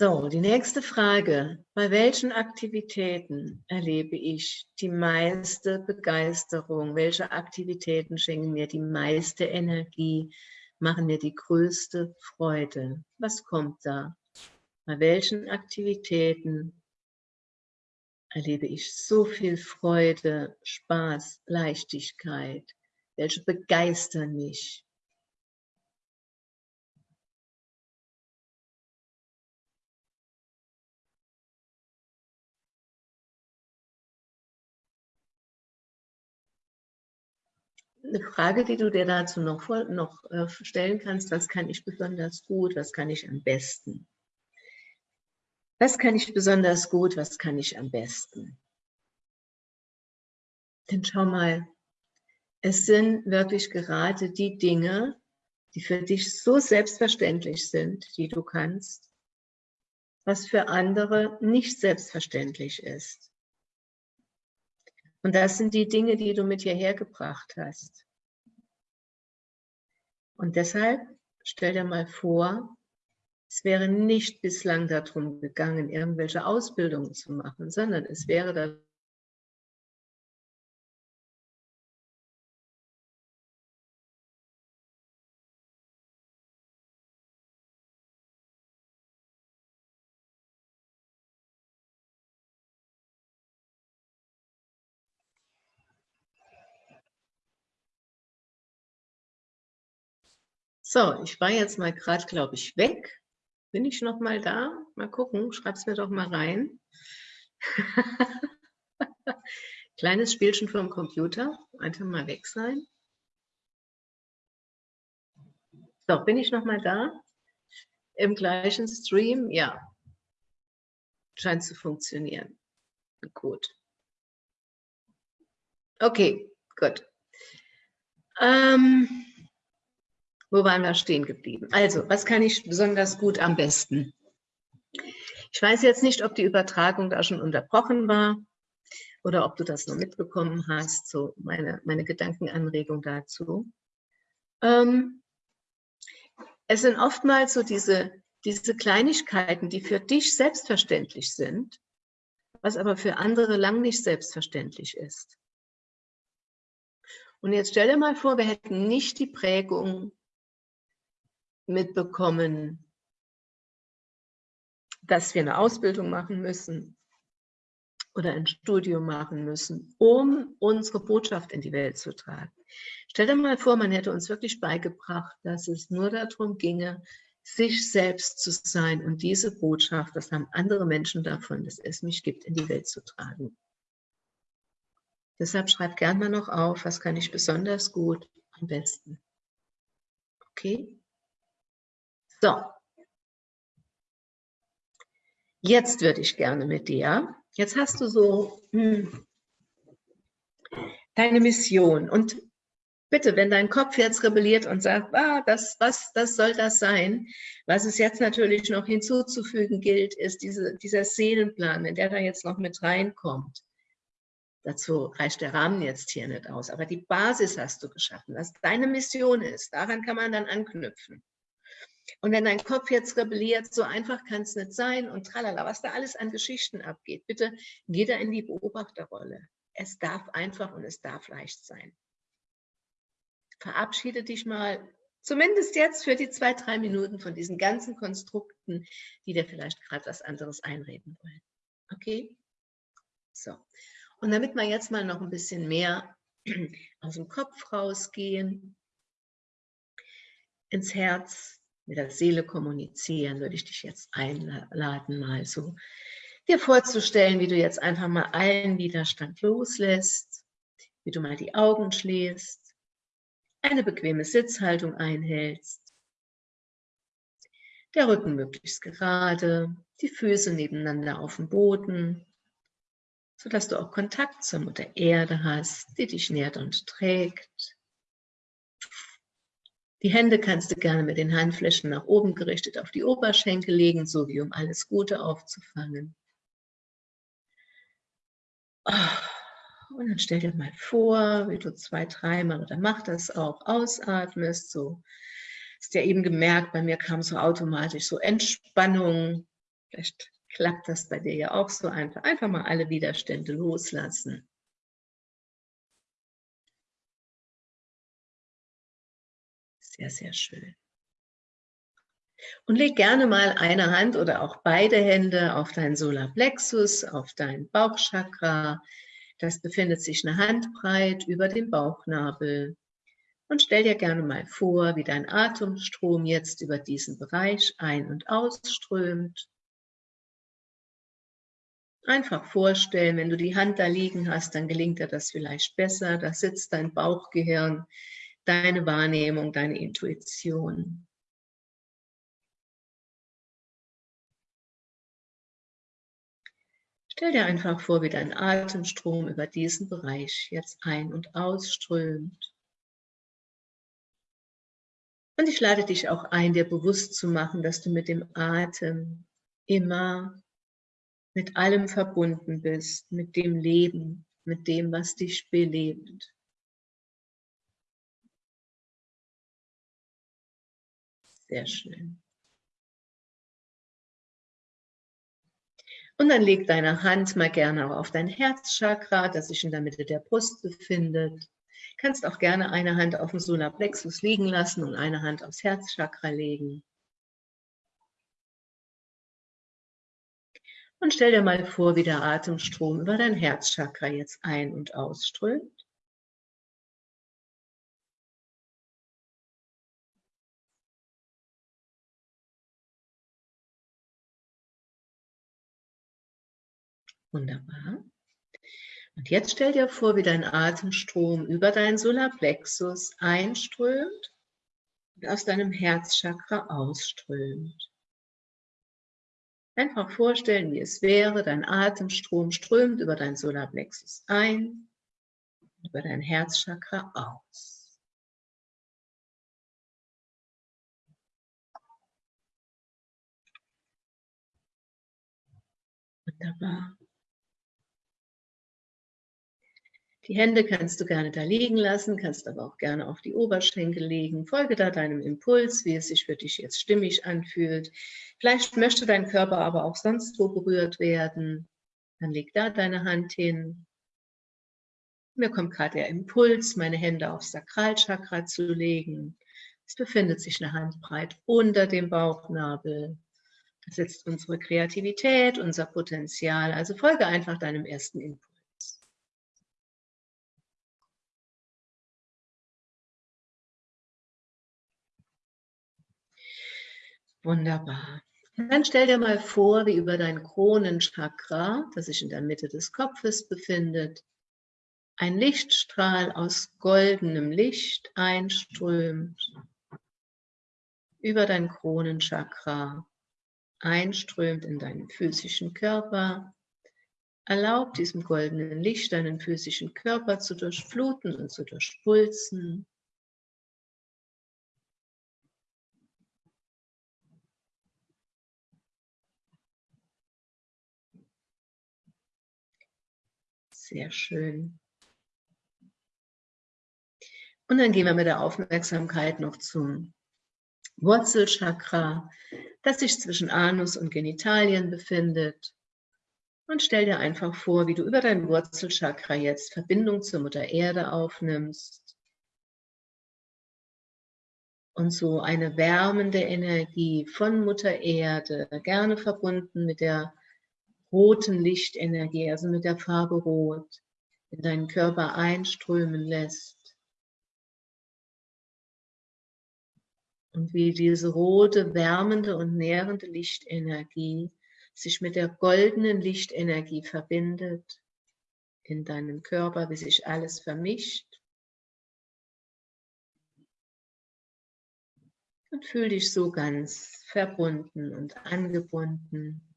Speaker 1: So, die nächste Frage. Bei welchen Aktivitäten erlebe ich die meiste Begeisterung? Welche Aktivitäten schenken mir die meiste Energie? Machen mir die größte Freude? Was kommt da? Bei welchen Aktivitäten erlebe ich so viel Freude, Spaß, Leichtigkeit? Welche begeistern mich? Eine Frage, die du dir dazu noch, noch äh, stellen kannst, was kann ich besonders gut, was kann ich am besten? Was kann ich besonders gut, was kann ich am besten? Denn schau mal, es sind wirklich gerade die Dinge, die für dich so selbstverständlich sind, die du kannst, was für andere nicht selbstverständlich ist. Und das sind die Dinge, die du mit hierher gebracht hast. Und deshalb stell dir mal vor, es wäre nicht bislang darum gegangen, irgendwelche Ausbildungen zu machen, sondern es wäre So, ich war jetzt mal gerade, glaube ich, weg. Bin ich noch mal da? Mal gucken, schreib es mir doch mal rein. [laughs] Kleines Spielchen vom Computer. Einfach mal weg sein. So, bin ich noch mal da? Im gleichen Stream? Ja. Scheint zu funktionieren. Gut. Okay, gut. Ähm, wo waren wir stehen geblieben? Also, was kann ich besonders gut am besten? Ich weiß jetzt nicht, ob die Übertragung da schon unterbrochen war oder ob du das noch mitbekommen hast, so meine, meine Gedankenanregung dazu. Ähm, es sind oftmals so diese, diese Kleinigkeiten, die für dich selbstverständlich sind, was aber für andere lang nicht selbstverständlich ist. Und jetzt stell dir mal vor, wir hätten nicht die Prägung mitbekommen, dass wir eine Ausbildung machen müssen oder ein Studium machen müssen, um unsere Botschaft in die Welt zu tragen. Stell dir mal vor, man hätte uns wirklich beigebracht, dass es nur darum ginge, sich selbst zu sein und diese Botschaft, das haben andere Menschen davon, dass es mich gibt, in die Welt zu tragen. Deshalb schreib gerne mal noch auf, was kann ich besonders gut am besten. Okay? So. Jetzt würde ich gerne mit dir, jetzt hast du so hm, deine Mission und bitte, wenn dein Kopf jetzt rebelliert und sagt, ah, das, was, das soll das sein, was es jetzt natürlich noch hinzuzufügen gilt, ist diese, dieser Seelenplan, wenn der da jetzt noch mit reinkommt. Dazu reicht der Rahmen jetzt hier nicht aus, aber die Basis hast du geschaffen, was deine Mission ist. Daran kann man dann anknüpfen. Und wenn dein Kopf jetzt rebelliert, so einfach kann es nicht sein und tralala, was da alles an Geschichten abgeht, bitte geh da in die Beobachterrolle. Es darf einfach und es darf leicht sein. verabschiede dich mal, zumindest jetzt für die zwei, drei Minuten von diesen ganzen Konstrukten, die dir vielleicht gerade was anderes einreden wollen. Okay? So. Und damit wir jetzt mal noch ein bisschen mehr [clears throat] aus dem Kopf rausgehen, ins Herz, mit der Seele kommunizieren, würde ich dich jetzt einladen, mal so dir vorzustellen, wie du jetzt einfach mal allen Widerstand loslässt, wie du mal die Augen schließt, eine bequeme Sitzhaltung einhältst, der Rücken möglichst gerade, die Füße nebeneinander auf dem Boden, sodass du auch Kontakt zur Mutter Erde hast, die dich nährt und trägt. Die Hände kannst du gerne mit den Handflächen nach oben gerichtet auf die Oberschenkel legen, so wie um alles Gute aufzufangen. Ah, und dann stell dir mal vor, wie du zwei, dreimal oder mach das auch, ausatmest, so. Hast ja eben gemerkt, bei mir kam so automatisch so Entspannung. Vielleicht klappt das bei dir ja auch so einfach. Einfach mal alle Widerstände loslassen. Sehr, sehr schön. Und leg gerne mal eine Hand oder auch beide Hände auf deinen Solarplexus, auf dein Bauchchakra. Das befindet sich eine Handbreit über dem Bauchnabel. Und stell dir gerne mal vor, wie dein Atemstrom jetzt über diesen Bereich ein- und ausströmt. Einfach vorstellen, wenn du die Hand da liegen hast, dann gelingt dir das vielleicht besser. Da sitzt dein Bauchgehirn deine Wahrnehmung, deine Intuition. Stell dir einfach vor, wie dein Atemstrom über diesen Bereich jetzt ein- und ausströmt. Und ich lade dich auch ein, dir bewusst zu machen, dass du mit dem Atem immer mit allem verbunden bist, mit dem Leben, mit dem, was dich belebt. Sehr schön. Und dann leg deine Hand mal gerne auch auf dein Herzchakra, das sich in der Mitte der Brust befindet. Kannst auch gerne eine Hand auf dem Solarplexus liegen lassen und eine Hand aufs Herzchakra legen. Und stell dir mal vor, wie der Atemstrom über dein Herzchakra jetzt ein- und ausströmt. Wunderbar. Und jetzt stell dir vor, wie dein Atemstrom über deinen Solarplexus einströmt und aus deinem Herzchakra ausströmt. Einfach vorstellen, wie es wäre, dein Atemstrom strömt über dein Solarplexus ein, über dein Herzchakra aus. Wunderbar. Die Hände kannst du gerne da liegen lassen, kannst aber auch gerne auf die Oberschenkel legen. Folge da deinem Impuls, wie es sich für dich jetzt stimmig anfühlt. Vielleicht möchte dein Körper aber auch sonst wo berührt werden. Dann leg da deine Hand hin. Mir kommt gerade der Impuls, meine Hände aufs Sakralchakra zu legen. Es befindet sich eine Handbreit unter dem Bauchnabel. Da sitzt unsere Kreativität, unser Potenzial. Also folge einfach deinem ersten Impuls. Wunderbar. Und dann stell dir mal vor, wie über dein Kronenchakra, das sich in der Mitte des Kopfes befindet, ein Lichtstrahl aus goldenem Licht einströmt über dein Kronenchakra, einströmt in deinen physischen Körper. Erlaubt diesem goldenen Licht deinen physischen Körper zu durchfluten und zu durchpulsen. Sehr schön. Und dann gehen wir mit der Aufmerksamkeit noch zum Wurzelchakra, das sich zwischen Anus und Genitalien befindet. Und stell dir einfach vor, wie du über dein Wurzelchakra jetzt Verbindung zur Mutter Erde aufnimmst. und so eine wärmende Energie von Mutter Erde, gerne verbunden mit der roten Lichtenergie, also mit der Farbe Rot, in deinen Körper einströmen lässt. Und wie diese rote, wärmende und nährende Lichtenergie sich mit der goldenen Lichtenergie verbindet in deinem Körper, wie sich alles vermischt. Und fühl dich so ganz verbunden und angebunden.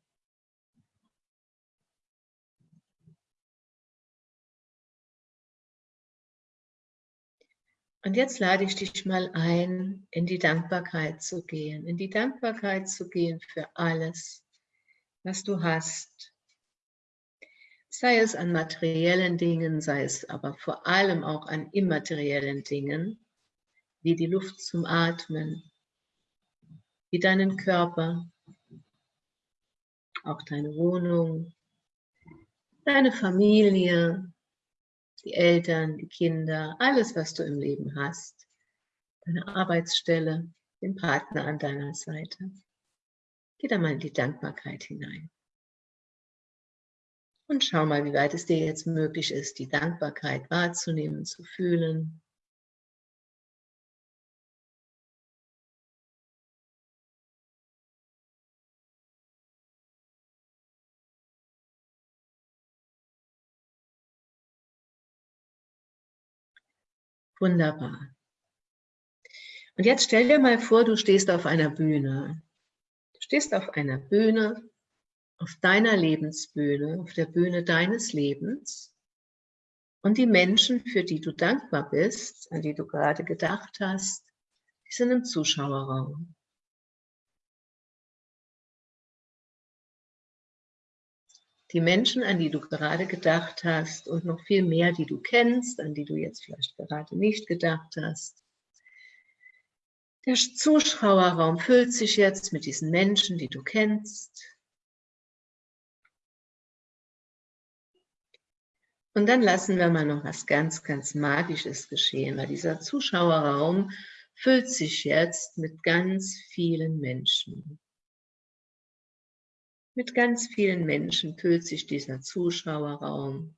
Speaker 1: Und jetzt lade ich dich mal ein, in die Dankbarkeit zu gehen, in die Dankbarkeit zu gehen für alles, was du hast. Sei es an materiellen Dingen, sei es aber vor allem auch an immateriellen Dingen, wie die Luft zum Atmen, wie deinen Körper, auch deine Wohnung, deine Familie, die Eltern, die Kinder, alles, was du im Leben hast, deine Arbeitsstelle, den Partner an deiner Seite. Geh da mal in die Dankbarkeit hinein. Und schau mal, wie weit es dir jetzt möglich ist, die Dankbarkeit wahrzunehmen, zu fühlen. Wunderbar. Und jetzt stell dir mal vor, du stehst auf einer Bühne. Du stehst auf einer Bühne, auf deiner Lebensbühne, auf der Bühne deines Lebens. Und die Menschen, für die du dankbar bist, an die du gerade gedacht hast, die sind im Zuschauerraum. Die Menschen, an die du gerade gedacht hast und noch viel mehr, die du kennst, an die du jetzt vielleicht gerade nicht gedacht hast. Der Zuschauerraum füllt sich jetzt mit diesen Menschen, die du kennst. Und dann lassen wir mal noch was ganz, ganz Magisches geschehen, weil dieser Zuschauerraum füllt sich jetzt mit ganz vielen Menschen. Mit ganz vielen Menschen füllt sich dieser Zuschauerraum.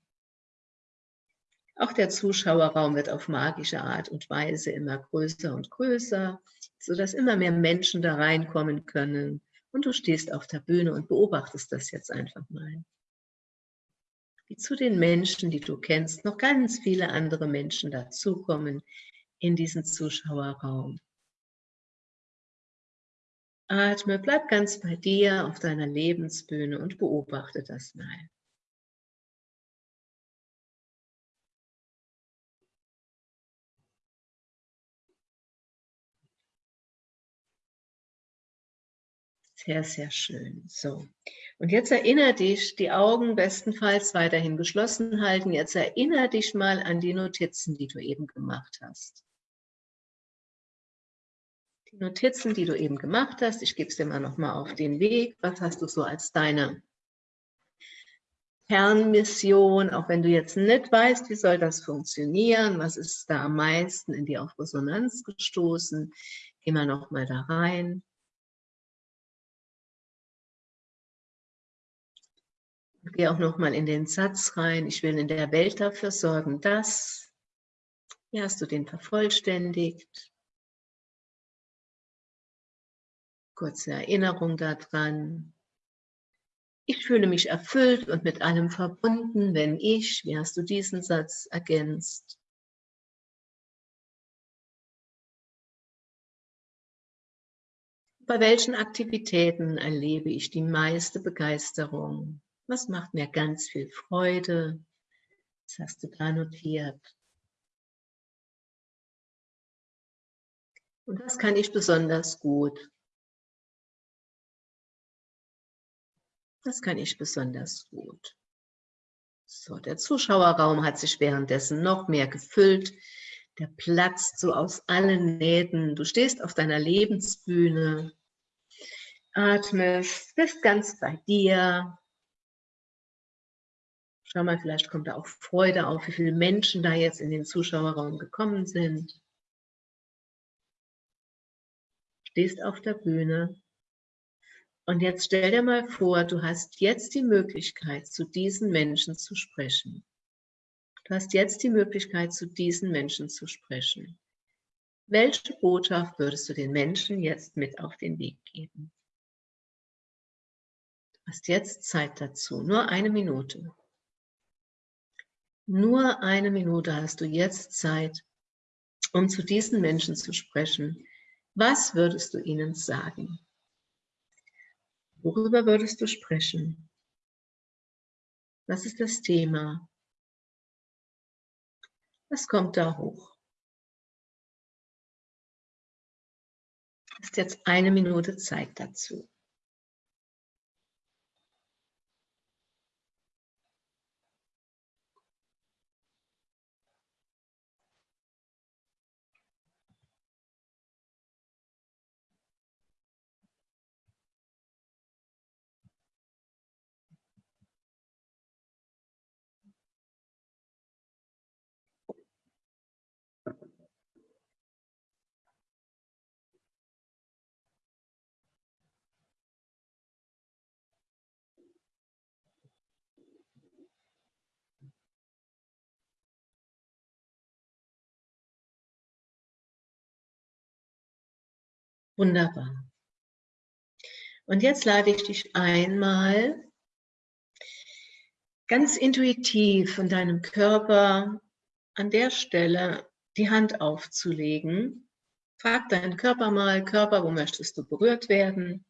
Speaker 1: Auch der Zuschauerraum wird auf magische Art und Weise immer größer und größer, sodass immer mehr Menschen da reinkommen können. Und du stehst auf der Bühne und beobachtest das jetzt einfach mal. Wie zu den Menschen, die du kennst, noch ganz viele andere Menschen dazukommen in diesen Zuschauerraum. Atme, bleib ganz bei dir auf deiner Lebensbühne und beobachte das mal. Sehr, sehr schön. So. Und jetzt erinnere dich, die Augen bestenfalls weiterhin geschlossen halten. Jetzt erinnere dich mal an die Notizen, die du eben gemacht hast die Notizen, die du eben gemacht hast. Ich gebe es dir mal nochmal auf den Weg. Was hast du so als deine Kernmission, auch wenn du jetzt nicht weißt, wie soll das funktionieren, was ist da am meisten in dir auf Resonanz gestoßen, geh mal nochmal da rein. Geh auch nochmal in den Satz rein, ich will in der Welt dafür sorgen, dass, wie hast du den vervollständigt? Kurze Erinnerung daran. Ich fühle mich erfüllt und mit allem verbunden, wenn ich, wie hast du diesen Satz ergänzt? Bei welchen Aktivitäten erlebe ich die meiste Begeisterung? Was macht mir ganz viel Freude? Was hast du da notiert? Und was kann ich besonders gut? Das kann ich besonders gut. So, der Zuschauerraum hat sich währenddessen noch mehr gefüllt. Der platzt so aus allen Nähten. Du stehst auf deiner Lebensbühne, atmest, bist ganz bei dir. Schau mal, vielleicht kommt da auch Freude auf, wie viele Menschen da jetzt in den Zuschauerraum gekommen sind. stehst auf der Bühne und jetzt stell dir mal vor, du hast jetzt die Möglichkeit, zu diesen Menschen zu sprechen. Du hast jetzt die Möglichkeit, zu diesen Menschen zu sprechen. Welche Botschaft würdest du den Menschen jetzt mit auf den Weg geben? Du hast jetzt Zeit dazu, nur eine Minute. Nur eine Minute hast du jetzt Zeit, um zu diesen Menschen zu sprechen. Was würdest du ihnen sagen? Worüber würdest du sprechen? Was ist das Thema? Was kommt da hoch? Hast jetzt eine Minute Zeit dazu. Wunderbar. Und jetzt lade ich dich einmal ganz intuitiv von deinem Körper an der Stelle die Hand aufzulegen. Frag deinen Körper mal, Körper, wo möchtest du berührt werden?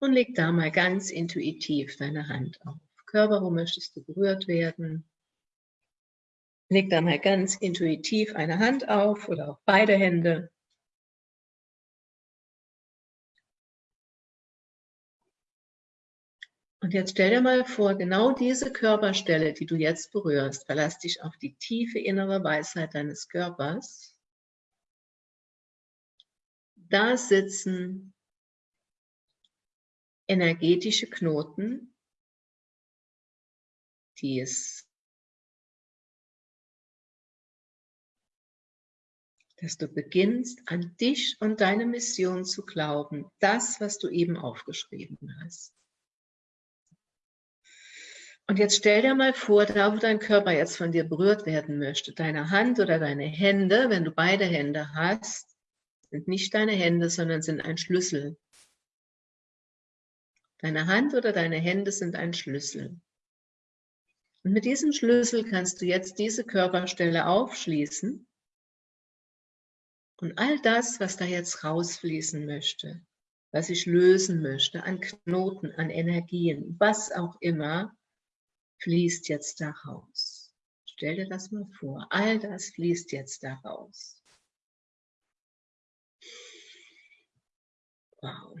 Speaker 1: Und leg da mal ganz intuitiv deine Hand auf. Körper, wo möchtest du berührt werden? Leg da mal ganz intuitiv eine Hand auf oder auch beide Hände. Und jetzt stell dir mal vor, genau diese Körperstelle, die du jetzt berührst, verlass dich auf die tiefe innere Weisheit deines Körpers. Da sitzen energetische Knoten, die es dass du beginnst, an dich und deine Mission zu glauben, das, was du eben aufgeschrieben hast. Und jetzt stell dir mal vor, da wo dein Körper jetzt von dir berührt werden möchte, deine Hand oder deine Hände, wenn du beide Hände hast, sind nicht deine Hände, sondern sind ein Schlüssel. Deine Hand oder deine Hände sind ein Schlüssel. Und mit diesem Schlüssel kannst du jetzt diese Körperstelle aufschließen und all das, was da jetzt rausfließen möchte, was ich lösen möchte, an Knoten, an Energien, was auch immer, fließt jetzt da raus. Stell dir das mal vor. All das fließt jetzt da raus. Wow.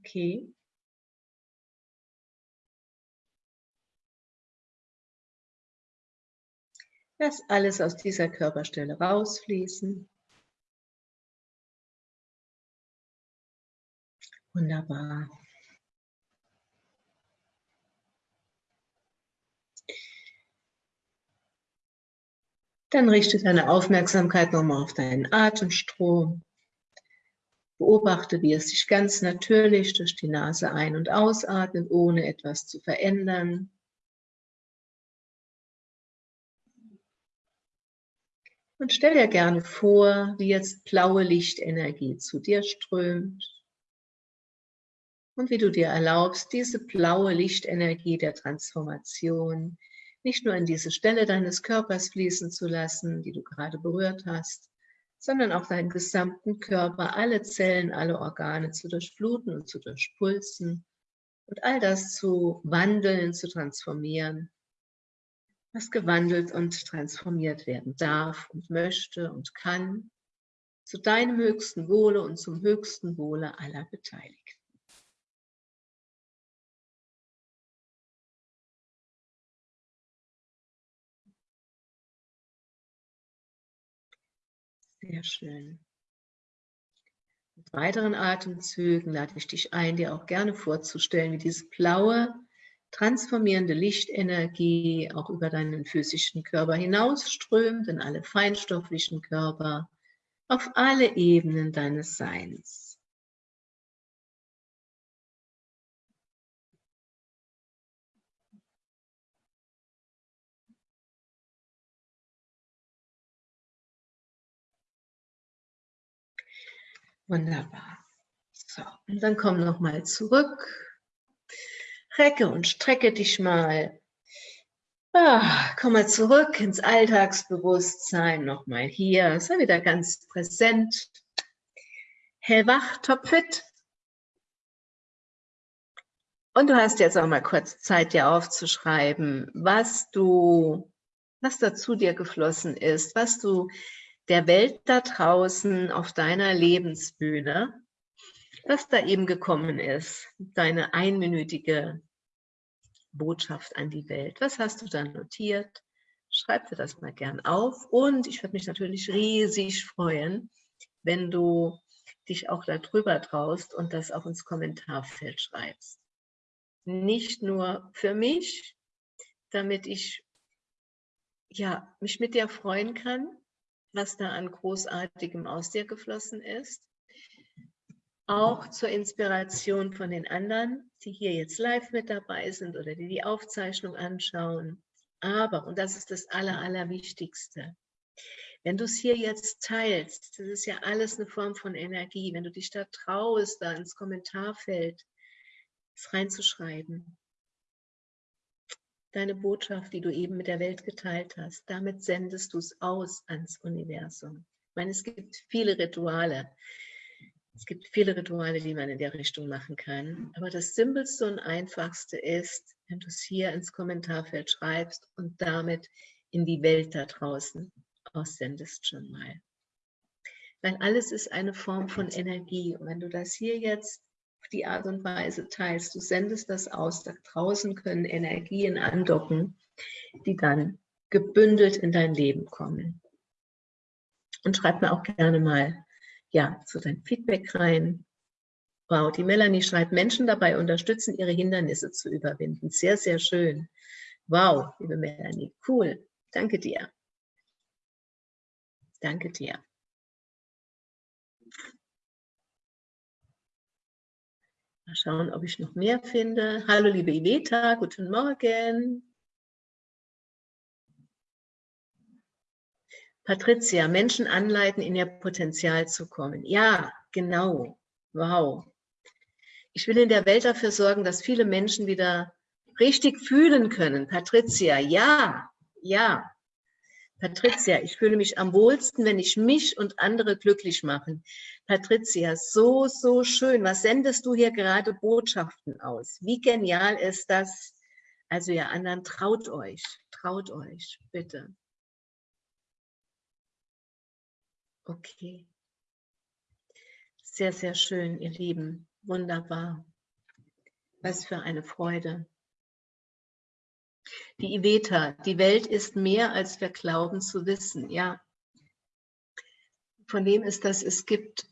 Speaker 1: Okay. Lass alles aus dieser Körperstelle rausfließen. Wunderbar. Dann richte deine Aufmerksamkeit nochmal auf deinen Atemstrom. Beobachte, wie es sich ganz natürlich durch die Nase ein- und ausatmet, ohne etwas zu verändern. Und stell dir gerne vor, wie jetzt blaue Lichtenergie zu dir strömt. Und wie du dir erlaubst, diese blaue Lichtenergie der Transformation nicht nur in diese Stelle deines Körpers fließen zu lassen, die du gerade berührt hast, sondern auch deinen gesamten Körper, alle Zellen, alle Organe zu durchfluten und zu durchpulsen und all das zu wandeln, zu transformieren was gewandelt und transformiert werden darf und möchte und kann, zu deinem höchsten Wohle und zum höchsten Wohle aller Beteiligten. Sehr schön. Mit weiteren Atemzügen lade ich dich ein, dir auch gerne vorzustellen, wie diese blaue, transformierende Lichtenergie auch über deinen physischen Körper hinausströmt, in alle feinstofflichen Körper, auf alle Ebenen deines Seins. Wunderbar. So, und dann komm nochmal zurück. Recke und strecke dich mal. Ah, komm mal zurück ins Alltagsbewusstsein. Nochmal hier. Sei wieder ganz präsent. Hellwach, topfit. Und du hast jetzt auch mal kurz Zeit, dir aufzuschreiben, was du, was dazu dir geflossen ist, was du der Welt da draußen auf deiner Lebensbühne, was da eben gekommen ist, deine einminütige Botschaft an die Welt. Was hast du da notiert? Schreib dir das mal gern auf und ich würde mich natürlich riesig freuen, wenn du dich auch darüber traust und das auch ins Kommentarfeld schreibst. Nicht nur für mich, damit ich ja, mich mit dir freuen kann, was da an Großartigem aus dir geflossen ist. Auch zur Inspiration von den anderen, die hier jetzt live mit dabei sind oder die die Aufzeichnung anschauen. Aber, und das ist das Aller, Allerwichtigste, wenn du es hier jetzt teilst, das ist ja alles eine Form von Energie, wenn du dich da traust, da ins Kommentarfeld reinzuschreiben, deine Botschaft, die du eben mit der Welt geteilt hast, damit sendest du es aus ans Universum. Ich meine, es gibt viele Rituale. Es gibt viele Rituale, die man in der Richtung machen kann. Aber das Simpelste und Einfachste ist, wenn du es hier ins Kommentarfeld schreibst und damit in die Welt da draußen aussendest schon mal. Weil alles ist eine Form von Energie. Und wenn du das hier jetzt auf die Art und Weise teilst. Du sendest das aus, da draußen können Energien andocken, die dann gebündelt in dein Leben kommen. Und schreib mir auch gerne mal ja, so dein Feedback rein. Wow, die Melanie schreibt, Menschen dabei unterstützen, ihre Hindernisse zu überwinden. Sehr, sehr schön. Wow, liebe Melanie, cool. Danke dir. Danke dir. Mal schauen, ob ich noch mehr finde. Hallo, liebe Iveta, guten Morgen. Patricia, Menschen anleiten, in ihr Potenzial zu kommen. Ja, genau. Wow. Ich will in der Welt dafür sorgen, dass viele Menschen wieder richtig fühlen können. Patricia, ja, ja. Patricia, ich fühle mich am wohlsten, wenn ich mich und andere glücklich mache. Patricia, so, so schön. Was sendest du hier gerade Botschaften aus? Wie genial ist das? Also ihr anderen, traut euch, traut euch, bitte. Okay. Sehr, sehr schön, ihr Lieben. Wunderbar. Was für eine Freude. Die Iveta, die Welt ist mehr, als wir glauben zu wissen. Ja, von wem ist das? Es gibt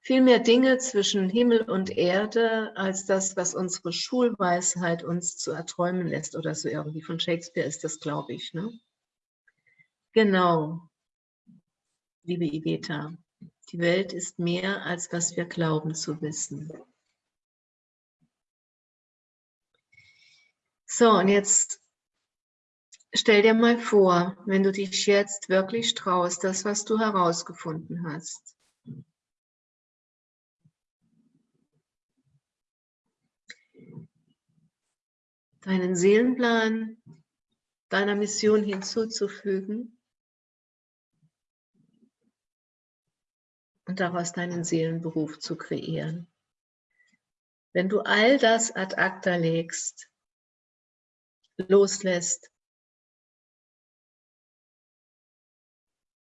Speaker 1: viel mehr Dinge zwischen Himmel und Erde, als das, was unsere Schulweisheit uns zu erträumen lässt. Oder so irgendwie von Shakespeare ist das, glaube ich. Ne? Genau, liebe Iveta, die Welt ist mehr, als was wir glauben zu wissen. So, und jetzt stell dir mal vor, wenn du dich jetzt wirklich traust, das, was du herausgefunden hast. Deinen Seelenplan deiner Mission hinzuzufügen und daraus deinen Seelenberuf zu kreieren. Wenn du all das ad acta legst, loslässt,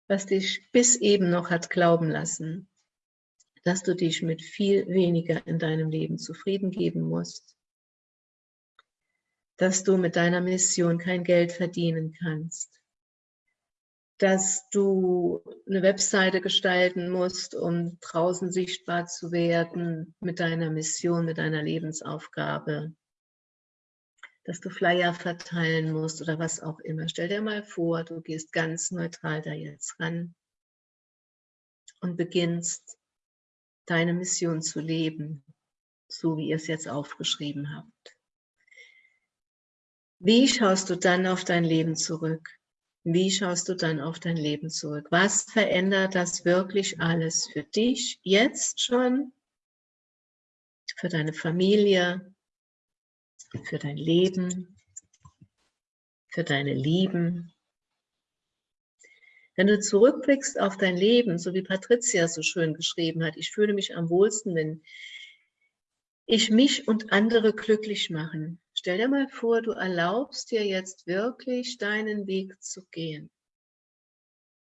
Speaker 1: was dich bis eben noch hat glauben lassen, dass du dich mit viel weniger in deinem Leben zufrieden geben musst, dass du mit deiner Mission kein Geld verdienen kannst, dass du eine Webseite gestalten musst, um draußen sichtbar zu werden mit deiner Mission, mit deiner Lebensaufgabe, dass du Flyer verteilen musst oder was auch immer. Stell dir mal vor, du gehst ganz neutral da jetzt ran und beginnst deine Mission zu leben, so wie ihr es jetzt aufgeschrieben habt. Wie schaust du dann auf dein Leben zurück? Wie schaust du dann auf dein Leben zurück? Was verändert das wirklich alles für dich jetzt schon, für deine Familie, für dein Leben, für deine Lieben? Wenn du zurückblickst auf dein Leben, so wie Patricia so schön geschrieben hat, ich fühle mich am wohlsten, wenn ich mich und andere glücklich machen. Stell dir mal vor, du erlaubst dir jetzt wirklich deinen Weg zu gehen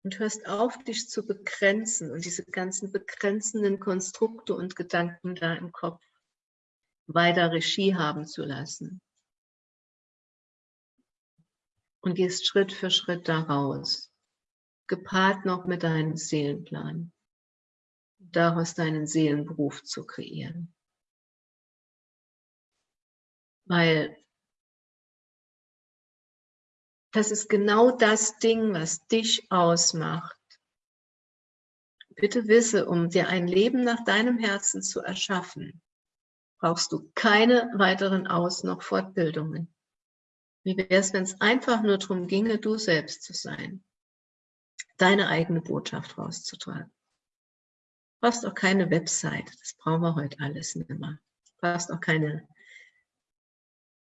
Speaker 1: und hörst auf, dich zu begrenzen und diese ganzen begrenzenden Konstrukte und Gedanken da im Kopf weiter Regie haben zu lassen. Und gehst Schritt für Schritt daraus, gepaart noch mit deinem Seelenplan, daraus deinen Seelenberuf zu kreieren. Weil das ist genau das Ding, was dich ausmacht. Bitte wisse, um dir ein Leben nach deinem Herzen zu erschaffen, brauchst du keine weiteren Aus- noch Fortbildungen. Wie wäre es, wenn es einfach nur darum ginge, du selbst zu sein, deine eigene Botschaft rauszutragen. Du brauchst auch keine Website, das brauchen wir heute alles nicht mehr. Du brauchst auch keine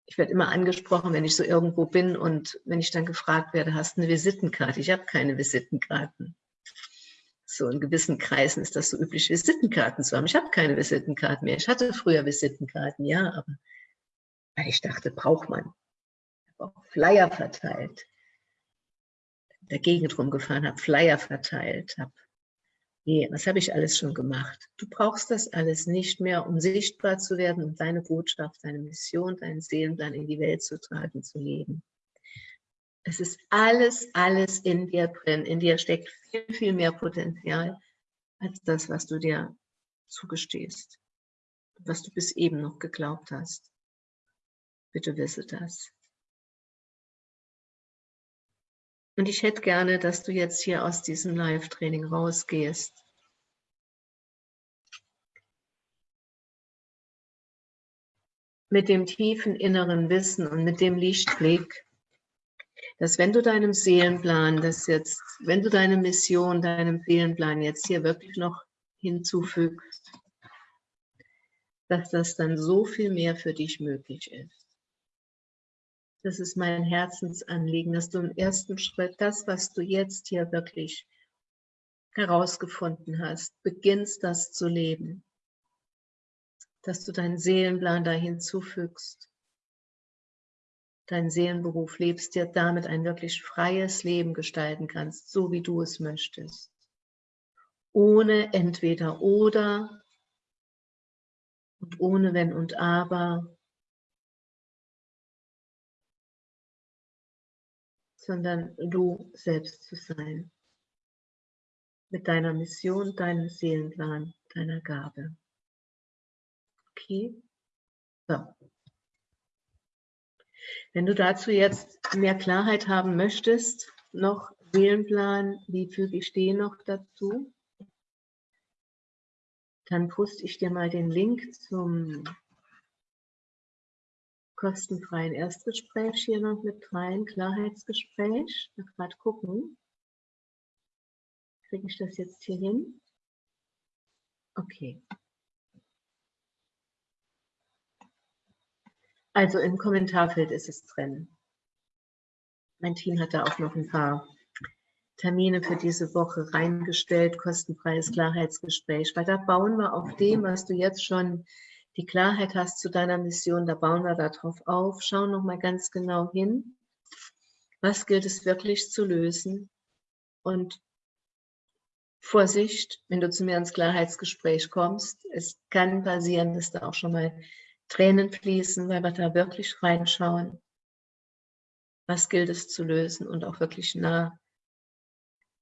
Speaker 1: ich werde immer angesprochen, wenn ich so irgendwo bin und wenn ich dann gefragt werde, hast du eine Visitenkarte? Ich habe keine Visitenkarten. So in gewissen Kreisen ist das so üblich, Visitenkarten zu haben. Ich habe keine Visitenkarten mehr. Ich hatte früher Visitenkarten, ja, aber weil ich dachte, braucht man. Ich habe auch Flyer verteilt. Der Gegend rumgefahren, habe Flyer verteilt, habe Nee, was habe ich alles schon gemacht? Du brauchst das alles nicht mehr, um sichtbar zu werden, um deine Botschaft, deine Mission, deinen Seelenplan in die Welt zu tragen, zu leben. Es ist alles, alles in dir drin. In dir steckt viel, viel mehr Potenzial als das, was du dir zugestehst, was du bis eben noch geglaubt hast. Bitte wisse das. Und ich hätte gerne, dass du jetzt hier aus diesem Live-Training rausgehst. Mit dem tiefen inneren Wissen und mit dem Lichtblick, dass wenn du deinem Seelenplan das jetzt, wenn du deine Mission, deinem Seelenplan jetzt hier wirklich noch hinzufügst, dass das dann so viel mehr für dich möglich ist das ist mein Herzensanliegen, dass du im ersten Schritt das, was du jetzt hier wirklich herausgefunden hast, beginnst das zu leben. Dass du deinen Seelenplan da hinzufügst, deinen Seelenberuf lebst, dir damit ein wirklich freies Leben gestalten kannst, so wie du es möchtest. Ohne entweder oder und ohne wenn und aber sondern du selbst zu sein. Mit deiner Mission, deinem Seelenplan, deiner Gabe. Okay? So. Wenn du dazu jetzt mehr Klarheit haben möchtest, noch Seelenplan, wie füge ich den noch dazu? Dann poste ich dir mal den Link zum kostenfreien Erstgespräch hier noch mit rein, Klarheitsgespräch. Ich gerade gucken. Kriege ich das jetzt hier hin? Okay. Also im Kommentarfeld ist es drin. Mein Team hat da auch noch ein paar Termine für diese Woche reingestellt, kostenfreies Klarheitsgespräch, weil da bauen wir auf dem, was du jetzt schon die Klarheit hast zu deiner Mission, da bauen wir darauf auf. Schau nochmal ganz genau hin. Was gilt es wirklich zu lösen? Und Vorsicht, wenn du zu mir ins Klarheitsgespräch kommst, es kann passieren, dass da auch schon mal Tränen fließen, weil wir da wirklich reinschauen. Was gilt es zu lösen und auch wirklich nah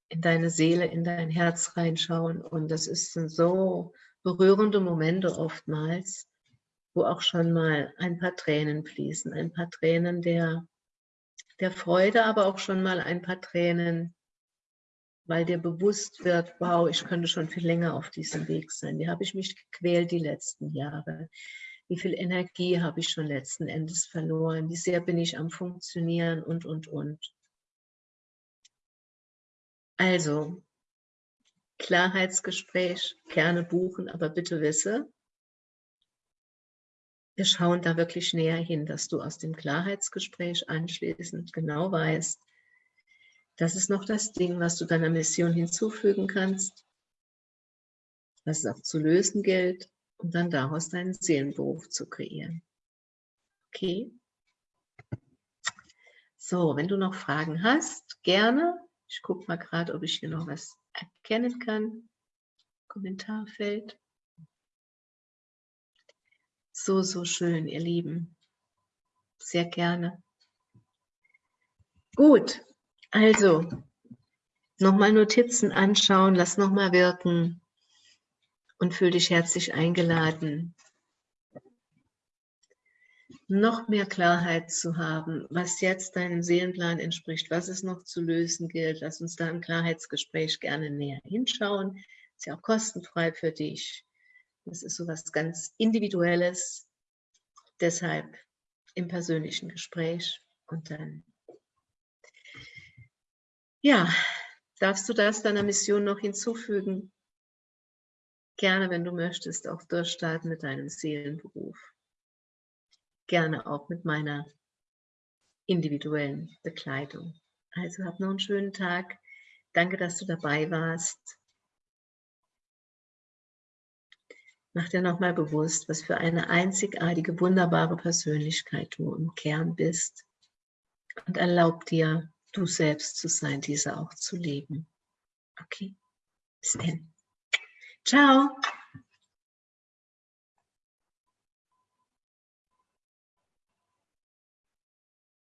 Speaker 1: in deine Seele, in dein Herz reinschauen. Und das ist so berührende Momente oftmals, wo auch schon mal ein paar Tränen fließen, ein paar Tränen der, der Freude, aber auch schon mal ein paar Tränen, weil dir bewusst wird, wow, ich könnte schon viel länger auf diesem Weg sein. Wie habe ich mich gequält die letzten Jahre? Wie viel Energie habe ich schon letzten Endes verloren? Wie sehr bin ich am Funktionieren und, und, und. Also, Klarheitsgespräch gerne buchen, aber bitte wisse, wir schauen da wirklich näher hin, dass du aus dem Klarheitsgespräch anschließend genau weißt, das ist noch das Ding, was du deiner Mission hinzufügen kannst, was es auch zu lösen gilt, um dann daraus deinen Seelenberuf zu kreieren. Okay? So, wenn du noch Fragen hast, gerne. Ich gucke mal gerade, ob ich hier noch was erkennen kann. Kommentarfeld. So, so schön, ihr Lieben. Sehr gerne. Gut, also nochmal Notizen anschauen, lass nochmal wirken und fühl dich herzlich eingeladen, noch mehr Klarheit zu haben, was jetzt deinem Seelenplan entspricht, was es noch zu lösen gilt. Lass uns da im Klarheitsgespräch gerne näher hinschauen. Ist ja auch kostenfrei für dich. Das ist so was ganz Individuelles. Deshalb im persönlichen Gespräch und dann, ja, darfst du das deiner Mission noch hinzufügen? Gerne, wenn du möchtest, auch durchstarten mit deinem Seelenberuf. Gerne auch mit meiner individuellen Begleitung. Also hab noch einen schönen Tag. Danke, dass du dabei warst. Mach dir nochmal bewusst, was für eine einzigartige, wunderbare Persönlichkeit du im Kern bist. Und erlaub dir, du selbst zu sein, diese auch zu leben. Okay, bis dann. Ciao.